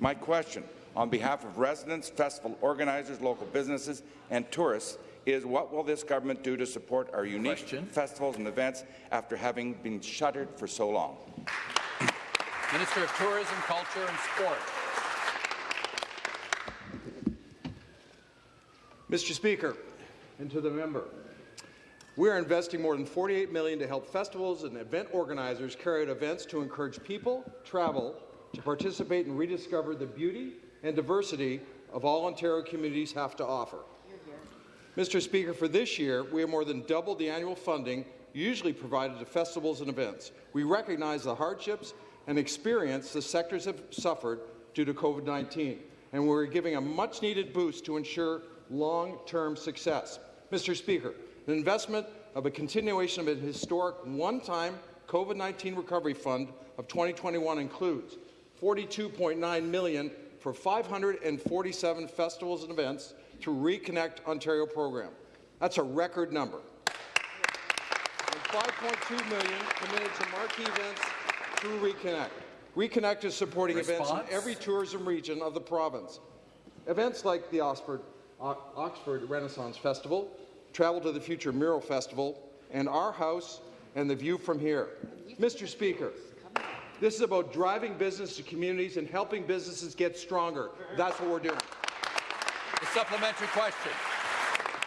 My question, on behalf of residents, festival organizers, local businesses and tourists, is what will this government do to support our unique question. festivals and events after having been shuttered for so long? Minister of Tourism, Culture and Sport. Mr. Speaker, and to the member, we are investing more than 48 million to help festivals and event organizers carry out events to encourage people, travel, to participate and rediscover the beauty and diversity of all Ontario communities have to offer. Mr. Speaker, for this year, we have more than doubled the annual funding usually provided to festivals and events. We recognize the hardships and experience the sectors have suffered due to COVID-19, and we're giving a much-needed boost to ensure long-term success. Mr. Speaker, the investment of a continuation of a historic one-time COVID-19 recovery fund of 2021 includes 42.9 million for 547 festivals and events through Reconnect Ontario program. That's a record number. And 5.2 million committed to marquee events through Reconnect. Reconnect is supporting Response? events in every tourism region of the province. Events like the Oxford O- Oxford Renaissance Festival, Travel to the Future Mural Festival, and Our House and the View from Here. Mr. Speaker, this is about driving business to communities and helping businesses get stronger. That's what we're doing. The supplementary question.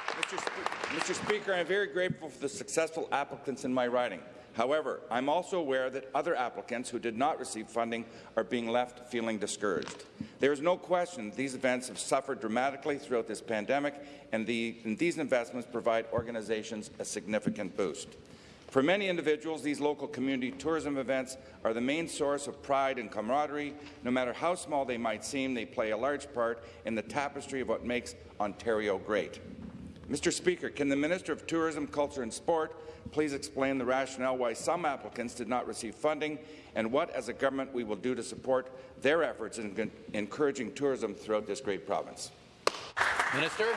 Mr. Spe- Mr. Speaker, I'm very grateful for the successful applicants in my riding. However, I'm also aware that other applicants who did not receive funding are being left feeling discouraged. There is no question these events have suffered dramatically throughout this pandemic, and, the, and these investments provide organizations a significant boost. For many individuals, these local community tourism events are the main source of pride and camaraderie. No matter how small they might seem, they play a large part in the tapestry of what makes Ontario great. Mr. Speaker, can the Minister of Tourism, Culture and Sport please explain the rationale why some applicants did not receive funding and what, as a government, we will do to support their efforts in encouraging tourism throughout this great province? Minister.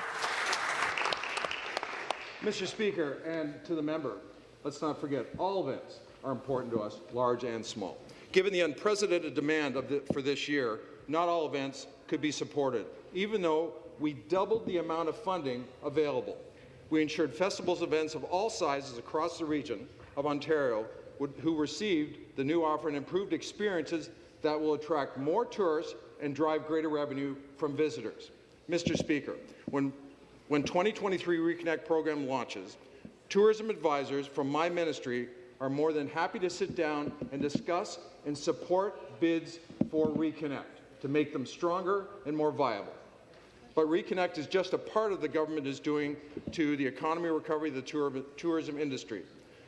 Mr. Speaker, and to the member, let's not forget, all events are important to us, large and small. Given the unprecedented demand the, for this year, not all events could be supported, even though we doubled the amount of funding available. We ensured festivals events of all sizes across the region of Ontario would, who received the new offer and improved experiences that will attract more tourists and drive greater revenue from visitors. Mr. Speaker, when, when 2023 Reconnect program launches, tourism advisors from my ministry are more than happy to sit down and discuss and support bids for Reconnect to make them stronger and more viable. But Reconnect is just a part of the government is doing to the economy recovery of the tour tourism industry.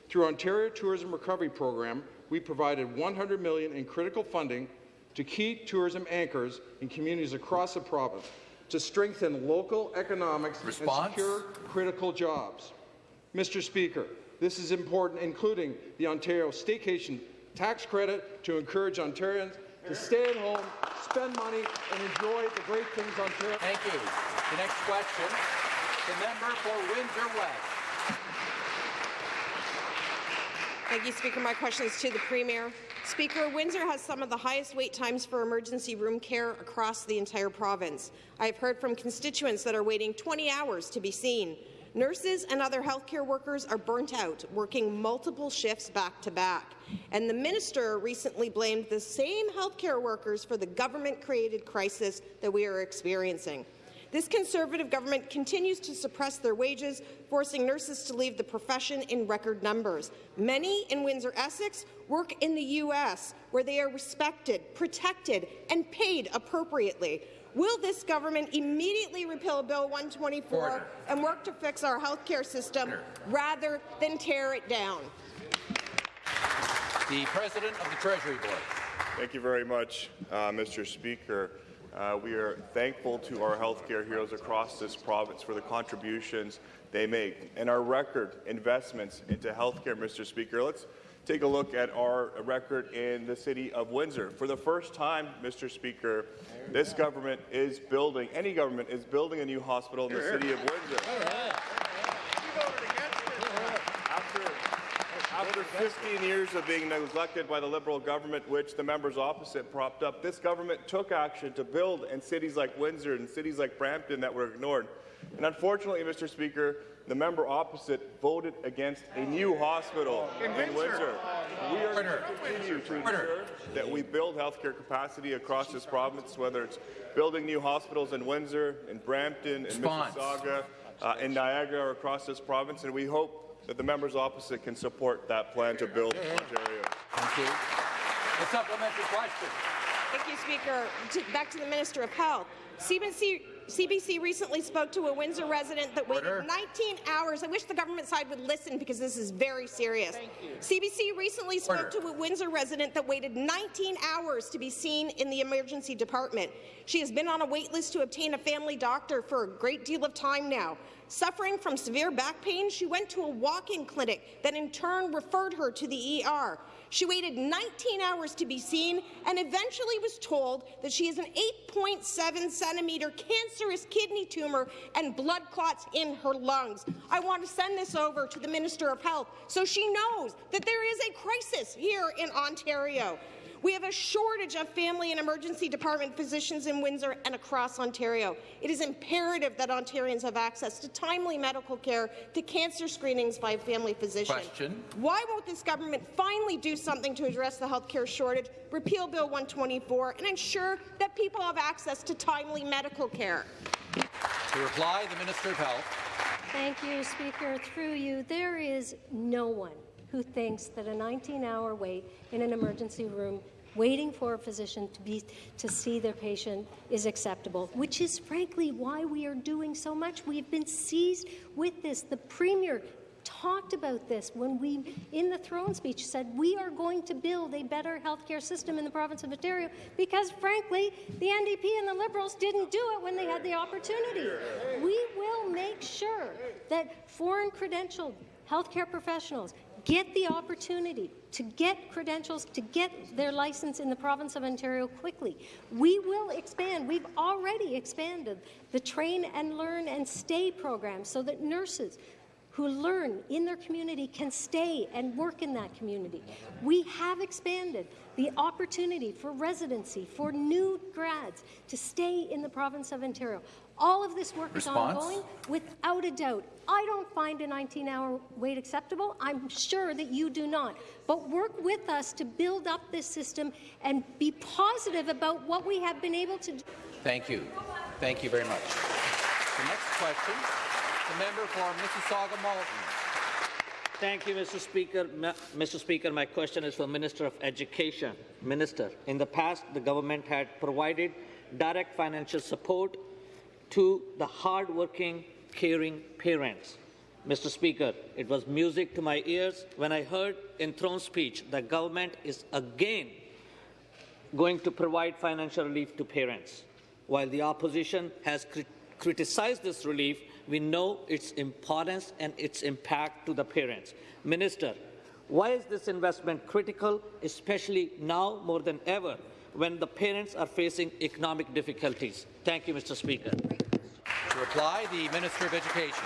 Through Ontario Tourism Recovery Program, we provided 100 million in critical funding to key tourism anchors in communities across the province to strengthen local economics Response? and secure critical jobs. Mr. Speaker, this is important, including the Ontario Staycation Tax Credit to encourage Ontarians to stay at home, spend money, and enjoy the great things on Ontario. Thank you. The next question, the member for Windsor West. Thank you, Speaker. My question is to the Premier. Speaker, Windsor has some of the highest wait times for emergency room care across the entire province. I have heard from constituents that are waiting 20 hours to be seen. Nurses and other healthcare workers are burnt out, working multiple shifts back to back. And the minister recently blamed the same healthcare workers for the government-created crisis that we are experiencing. This Conservative government continues to suppress their wages, forcing nurses to leave the profession in record numbers. Many in Windsor-Essex work in the U.S., where they are respected, protected, and paid appropriately. Will this government immediately repeal Bill 124 Order. and work to fix our healthcare system rather than tear it down? The President of the Treasury Board. Thank you very much, uh, Mr. Speaker. Uh, we are thankful to our healthcare heroes across this province for the contributions they make and our record investments into healthcare, Mr. Speaker. Let's take a look at our record in the city of Windsor. For the first time, Mr. Speaker, this government is building, any government is building a new hospital in the city of Windsor. After, after 15 years of being neglected by the Liberal government, which the members opposite propped up, this government took action to build in cities like Windsor and cities like Brampton that were ignored. And unfortunately, Mr. Speaker, the member opposite voted against a new hospital in, Windsor. We are going to continue to ensure that we build healthcare capacity across this province, whether it's building new hospitals in Windsor, in Brampton, in Response. Mississauga, uh, in Niagara, or across this province, and we hope that the members opposite can support that plan to build Ontario. Thank you. The supplementary question. Thank you, Speaker. To, back to the Minister of Health. CBC, CBC recently spoke to a Windsor resident that waited Order. 19 hours. I wish the government side would listen because this is very serious. CBC recently spoke Order. to a Windsor resident that waited 19 hours to be seen in the emergency department. She has been on a wait list to obtain a family doctor for a great deal of time now. Suffering from severe back pain, she went to a walk-in clinic that in turn referred her to the ER. She waited 19 hours to be seen and eventually was told that she has an 8.7 centimeter cancerous kidney tumor and blood clots in her lungs. I want to send this over to the Minister of Health so she knows that there is a crisis here in Ontario. We have a shortage of family and emergency department physicians in Windsor and across Ontario. It is imperative that Ontarians have access to timely medical care, to cancer screenings by a family physician. Question. Why won't this government finally do something to address the health care shortage, repeal Bill 124, and ensure that people have access to timely medical care? To reply, the Minister of Health. Thank you, Speaker. Through you, there is no one who thinks that a 19-hour wait in an emergency room waiting for a physician to be to see their patient is acceptable, which is frankly why we are doing so much. We have been seized with this. The Premier talked about this when we, in the throne speech, said we are going to build a better healthcare system in the province of Ontario because, frankly, the NDP and the Liberals didn't do it when they had the opportunity. We will make sure that foreign credentialed healthcare professionals get the opportunity to get credentials, to get their license in the province of Ontario quickly. We will expand. We've already expanded the Train and Learn and Stay program so that nurses who learn in their community can stay and work in that community. We have expanded the opportunity for residency for new grads to stay in the province of Ontario. All of this work Response? is ongoing without a doubt. I don't find a 19-hour wait acceptable. I'm sure that you do not. But work with us to build up this system and be positive about what we have been able to do. Thank you. Thank you very much. The next question, the member for Mississauga Malton. Thank you, Mr. Speaker. Ma- Mr. Speaker, my question is for Minister of Education. Minister, in the past, the government had provided direct financial support to the hard-working, caring parents. Mr. Speaker, it was music to my ears when I heard in throne speech the government is again going to provide financial relief to parents. While the opposition has crit- criticized this relief, we know its importance and its impact to the parents. Minister, why is this investment critical, especially now more than ever, when the parents are facing economic difficulties? Thank you, Mr. Speaker. To reply, the Minister of Education.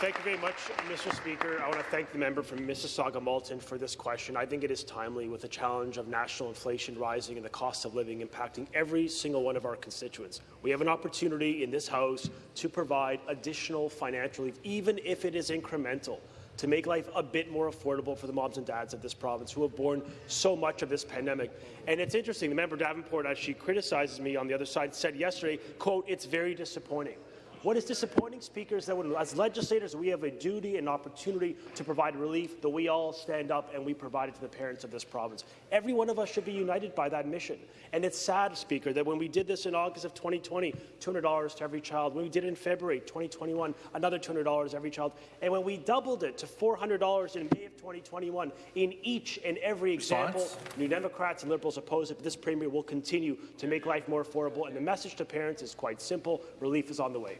Thank you very much, Mr. Speaker. I want to thank the member from Mississauga Malton for this question. I think it is timely with the challenge of national inflation rising and the cost of living impacting every single one of our constituents. We have an opportunity in this House to provide additional financial relief, even if it is incremental to make life a bit more affordable for the moms and dads of this province who have borne so much of this pandemic. And it's interesting, the member Davenport, as she criticizes me on the other side, said yesterday, quote, it's very disappointing. What is disappointing, Speaker, is that when, as legislators we have a duty and opportunity to provide relief, that we all stand up and we provide it to the parents of this province. Every one of us should be united by that mission. And it's sad, Speaker, that when we did this in August of 2020, $200 to every child. When we did it in February 2021, another $200 to every child. And when we doubled it to $400 in May of 2021, in each and every example, Response? New Democrats and Liberals oppose it. But this Premier will continue to make life more affordable. And the message to parents is quite simple. Relief is on the way.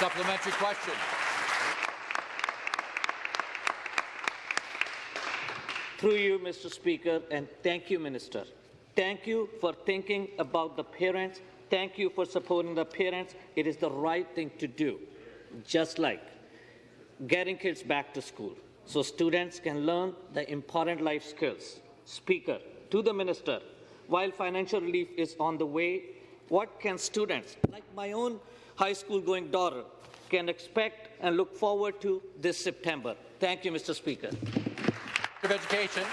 Supplementary question. Through you, Mr. Speaker, and thank you, Minister. Thank you for thinking about the parents. Thank you for supporting the parents. It is the right thing to do, just like getting kids back to school so students can learn the important life skills. Speaker, to the Minister, while financial relief is on the way, what can students, like my own high school going daughter, can expect and look forward to this September? Thank you, Mr. Speaker. Of Education.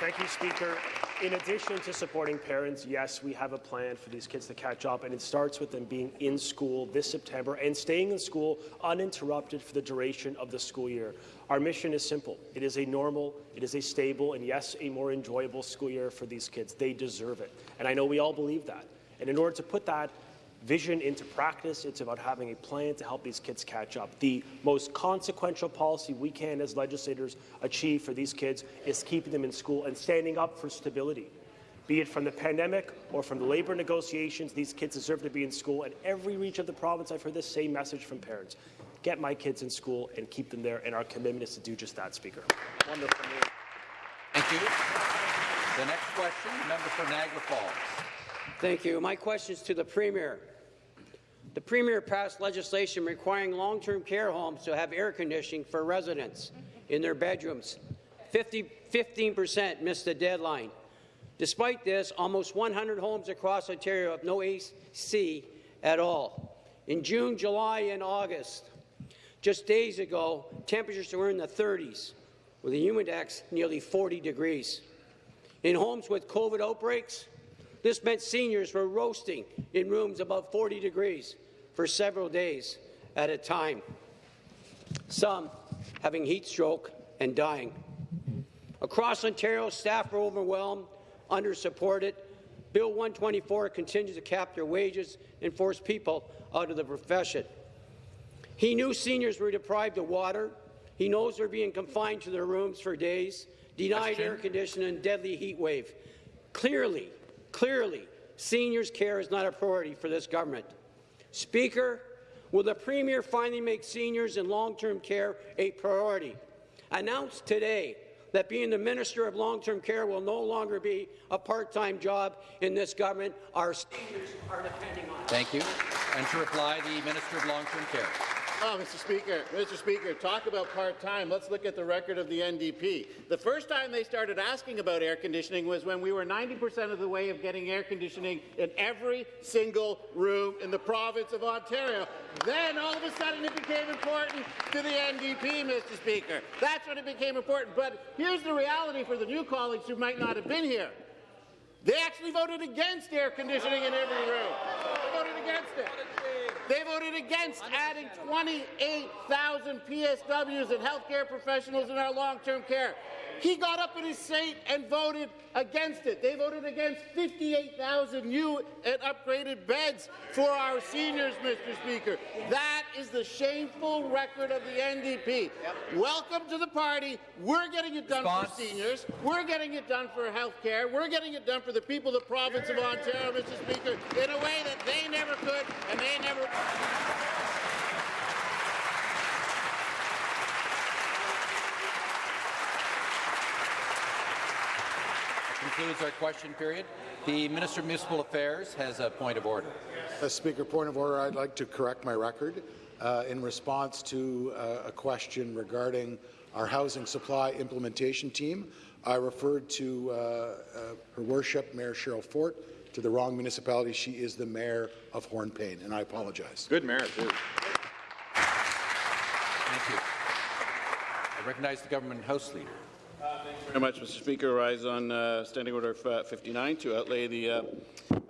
Thank you, Speaker. In addition to supporting parents, yes, we have a plan for these kids to catch up, and it starts with them being in school this September and staying in school uninterrupted for the duration of the school year. Our mission is simple. It is a normal, it is a stable, and yes, a more enjoyable school year for these kids. They deserve it. And I know we all believe that. And in order to put that vision into practice, it's about having a plan to help these kids catch up. The most consequential policy we can as legislators achieve for these kids is keeping them in school and standing up for stability. Be it from the pandemic or from the labour negotiations, these kids deserve to be in school. And every reach of the province, I've heard the same message from parents. Get my kids in school and keep them there, and our commitment is to do just that, Speaker. Wonderful. Thank you. The next question, member for Niagara Falls. Thank you. My question is to the Premier. The Premier passed legislation requiring long-term care homes to have air conditioning for residents in their bedrooms. 50, 15% missed the deadline. Despite this, almost 100 homes across Ontario have no AC at all. In June, July, and August, just days ago, temperatures were in the 30s, with a humid index nearly 40 degrees. In homes with COVID outbreaks, this meant seniors were roasting in rooms above 40 degrees for several days at a time, some having heat stroke and dying. Across Ontario, staff are overwhelmed, under-supported. Bill 124 continues to cap their wages and force people out of the profession. He knew seniors were deprived of water. He knows they're being confined to their rooms for days, denied air conditioning and deadly heat wave. Clearly, clearly, seniors' care is not a priority for this government. Speaker, will the Premier finally make seniors in long-term care a priority? Announced today that being the Minister of Long-Term Care will no longer be a part-time job in this government. Our seniors are depending on. Thank you. And to reply, the Minister of Long-Term Care. Oh, Mr. Speaker, Mr. Speaker, talk about part-time. Let's look at the record of the NDP. The first time they started asking about air conditioning was when we were 90% of the way of getting air conditioning in every single room in the province of Ontario. Then, all of a sudden, it became important to the NDP, Mr. Speaker. That's when it became important. But here's the reality for the new colleagues who might not have been here. They actually voted against air conditioning in every room. They voted against it. They voted against adding 28,000 PSWs and healthcare professionals in our long-term care. He got up in his seat and voted against it. They voted against 58,000 new and upgraded beds for our seniors, Mr. Speaker. That is the shameful record of the NDP. Welcome to the party. We're getting it done Response. for seniors. We're getting it done for health care. We're getting it done for the people of the province of Ontario, Mr. Speaker, in a way that they never could and they never... concludes our question period. The Minister of Municipal Affairs has a point of order. Uh, Speaker, point of order. I'd like to correct my record uh, in response to uh, a question regarding our housing supply implementation team. I referred to uh, uh, Her Worship Mayor Cheryl Fort to the wrong municipality. She is the mayor of Hornepayne, and I apologize. Good mayor, too. Thank you. I recognize the government House Leader. Very much, Mr. Speaker. Rise on uh, Standing Order uh, 59 to outlay the uh,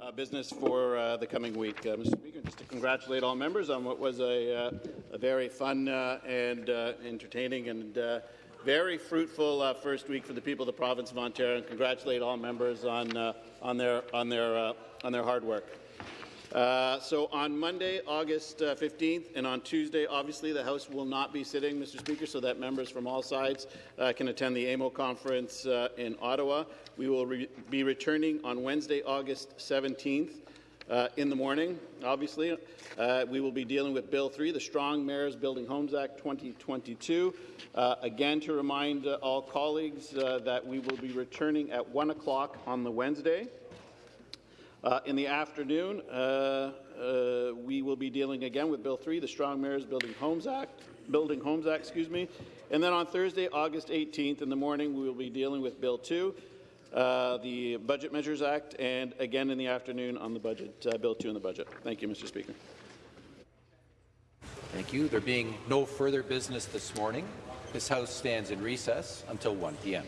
uh, business for uh, the coming week. Uh, Mr. Speaker, just to congratulate all members on what was a, a very fun and entertaining and very fruitful first week for the people of the province of Ontario, and congratulate all members on on their on their on their hard work. Uh, so on Monday, August uh, 15th, and on Tuesday, obviously, the House will not be sitting, Mr. Speaker, so that members from all sides uh, can attend the AMO conference uh, in Ottawa. We will re be returning on Wednesday, August 17th. Uh, in the morning, obviously, we will be dealing with Bill 3, the Strong Mayors Building Homes Act 2022. Uh, again, to remind all colleagues that we will be returning at 1 o'clock on the Wednesday. Uh, in the afternoon, uh, uh, we will be dealing again with Bill 3, the Strong Mayors Building Homes Act, Building Homes Act, excuse me. And then on Thursday, August 18th in the morning, we will be dealing with Bill 2, uh, the Budget Measures Act, and again in the afternoon on the budget, uh, Bill 2 in the budget. Thank you, Mr. Speaker. Thank you. There being no further business this morning, this House stands in recess until 1 p.m.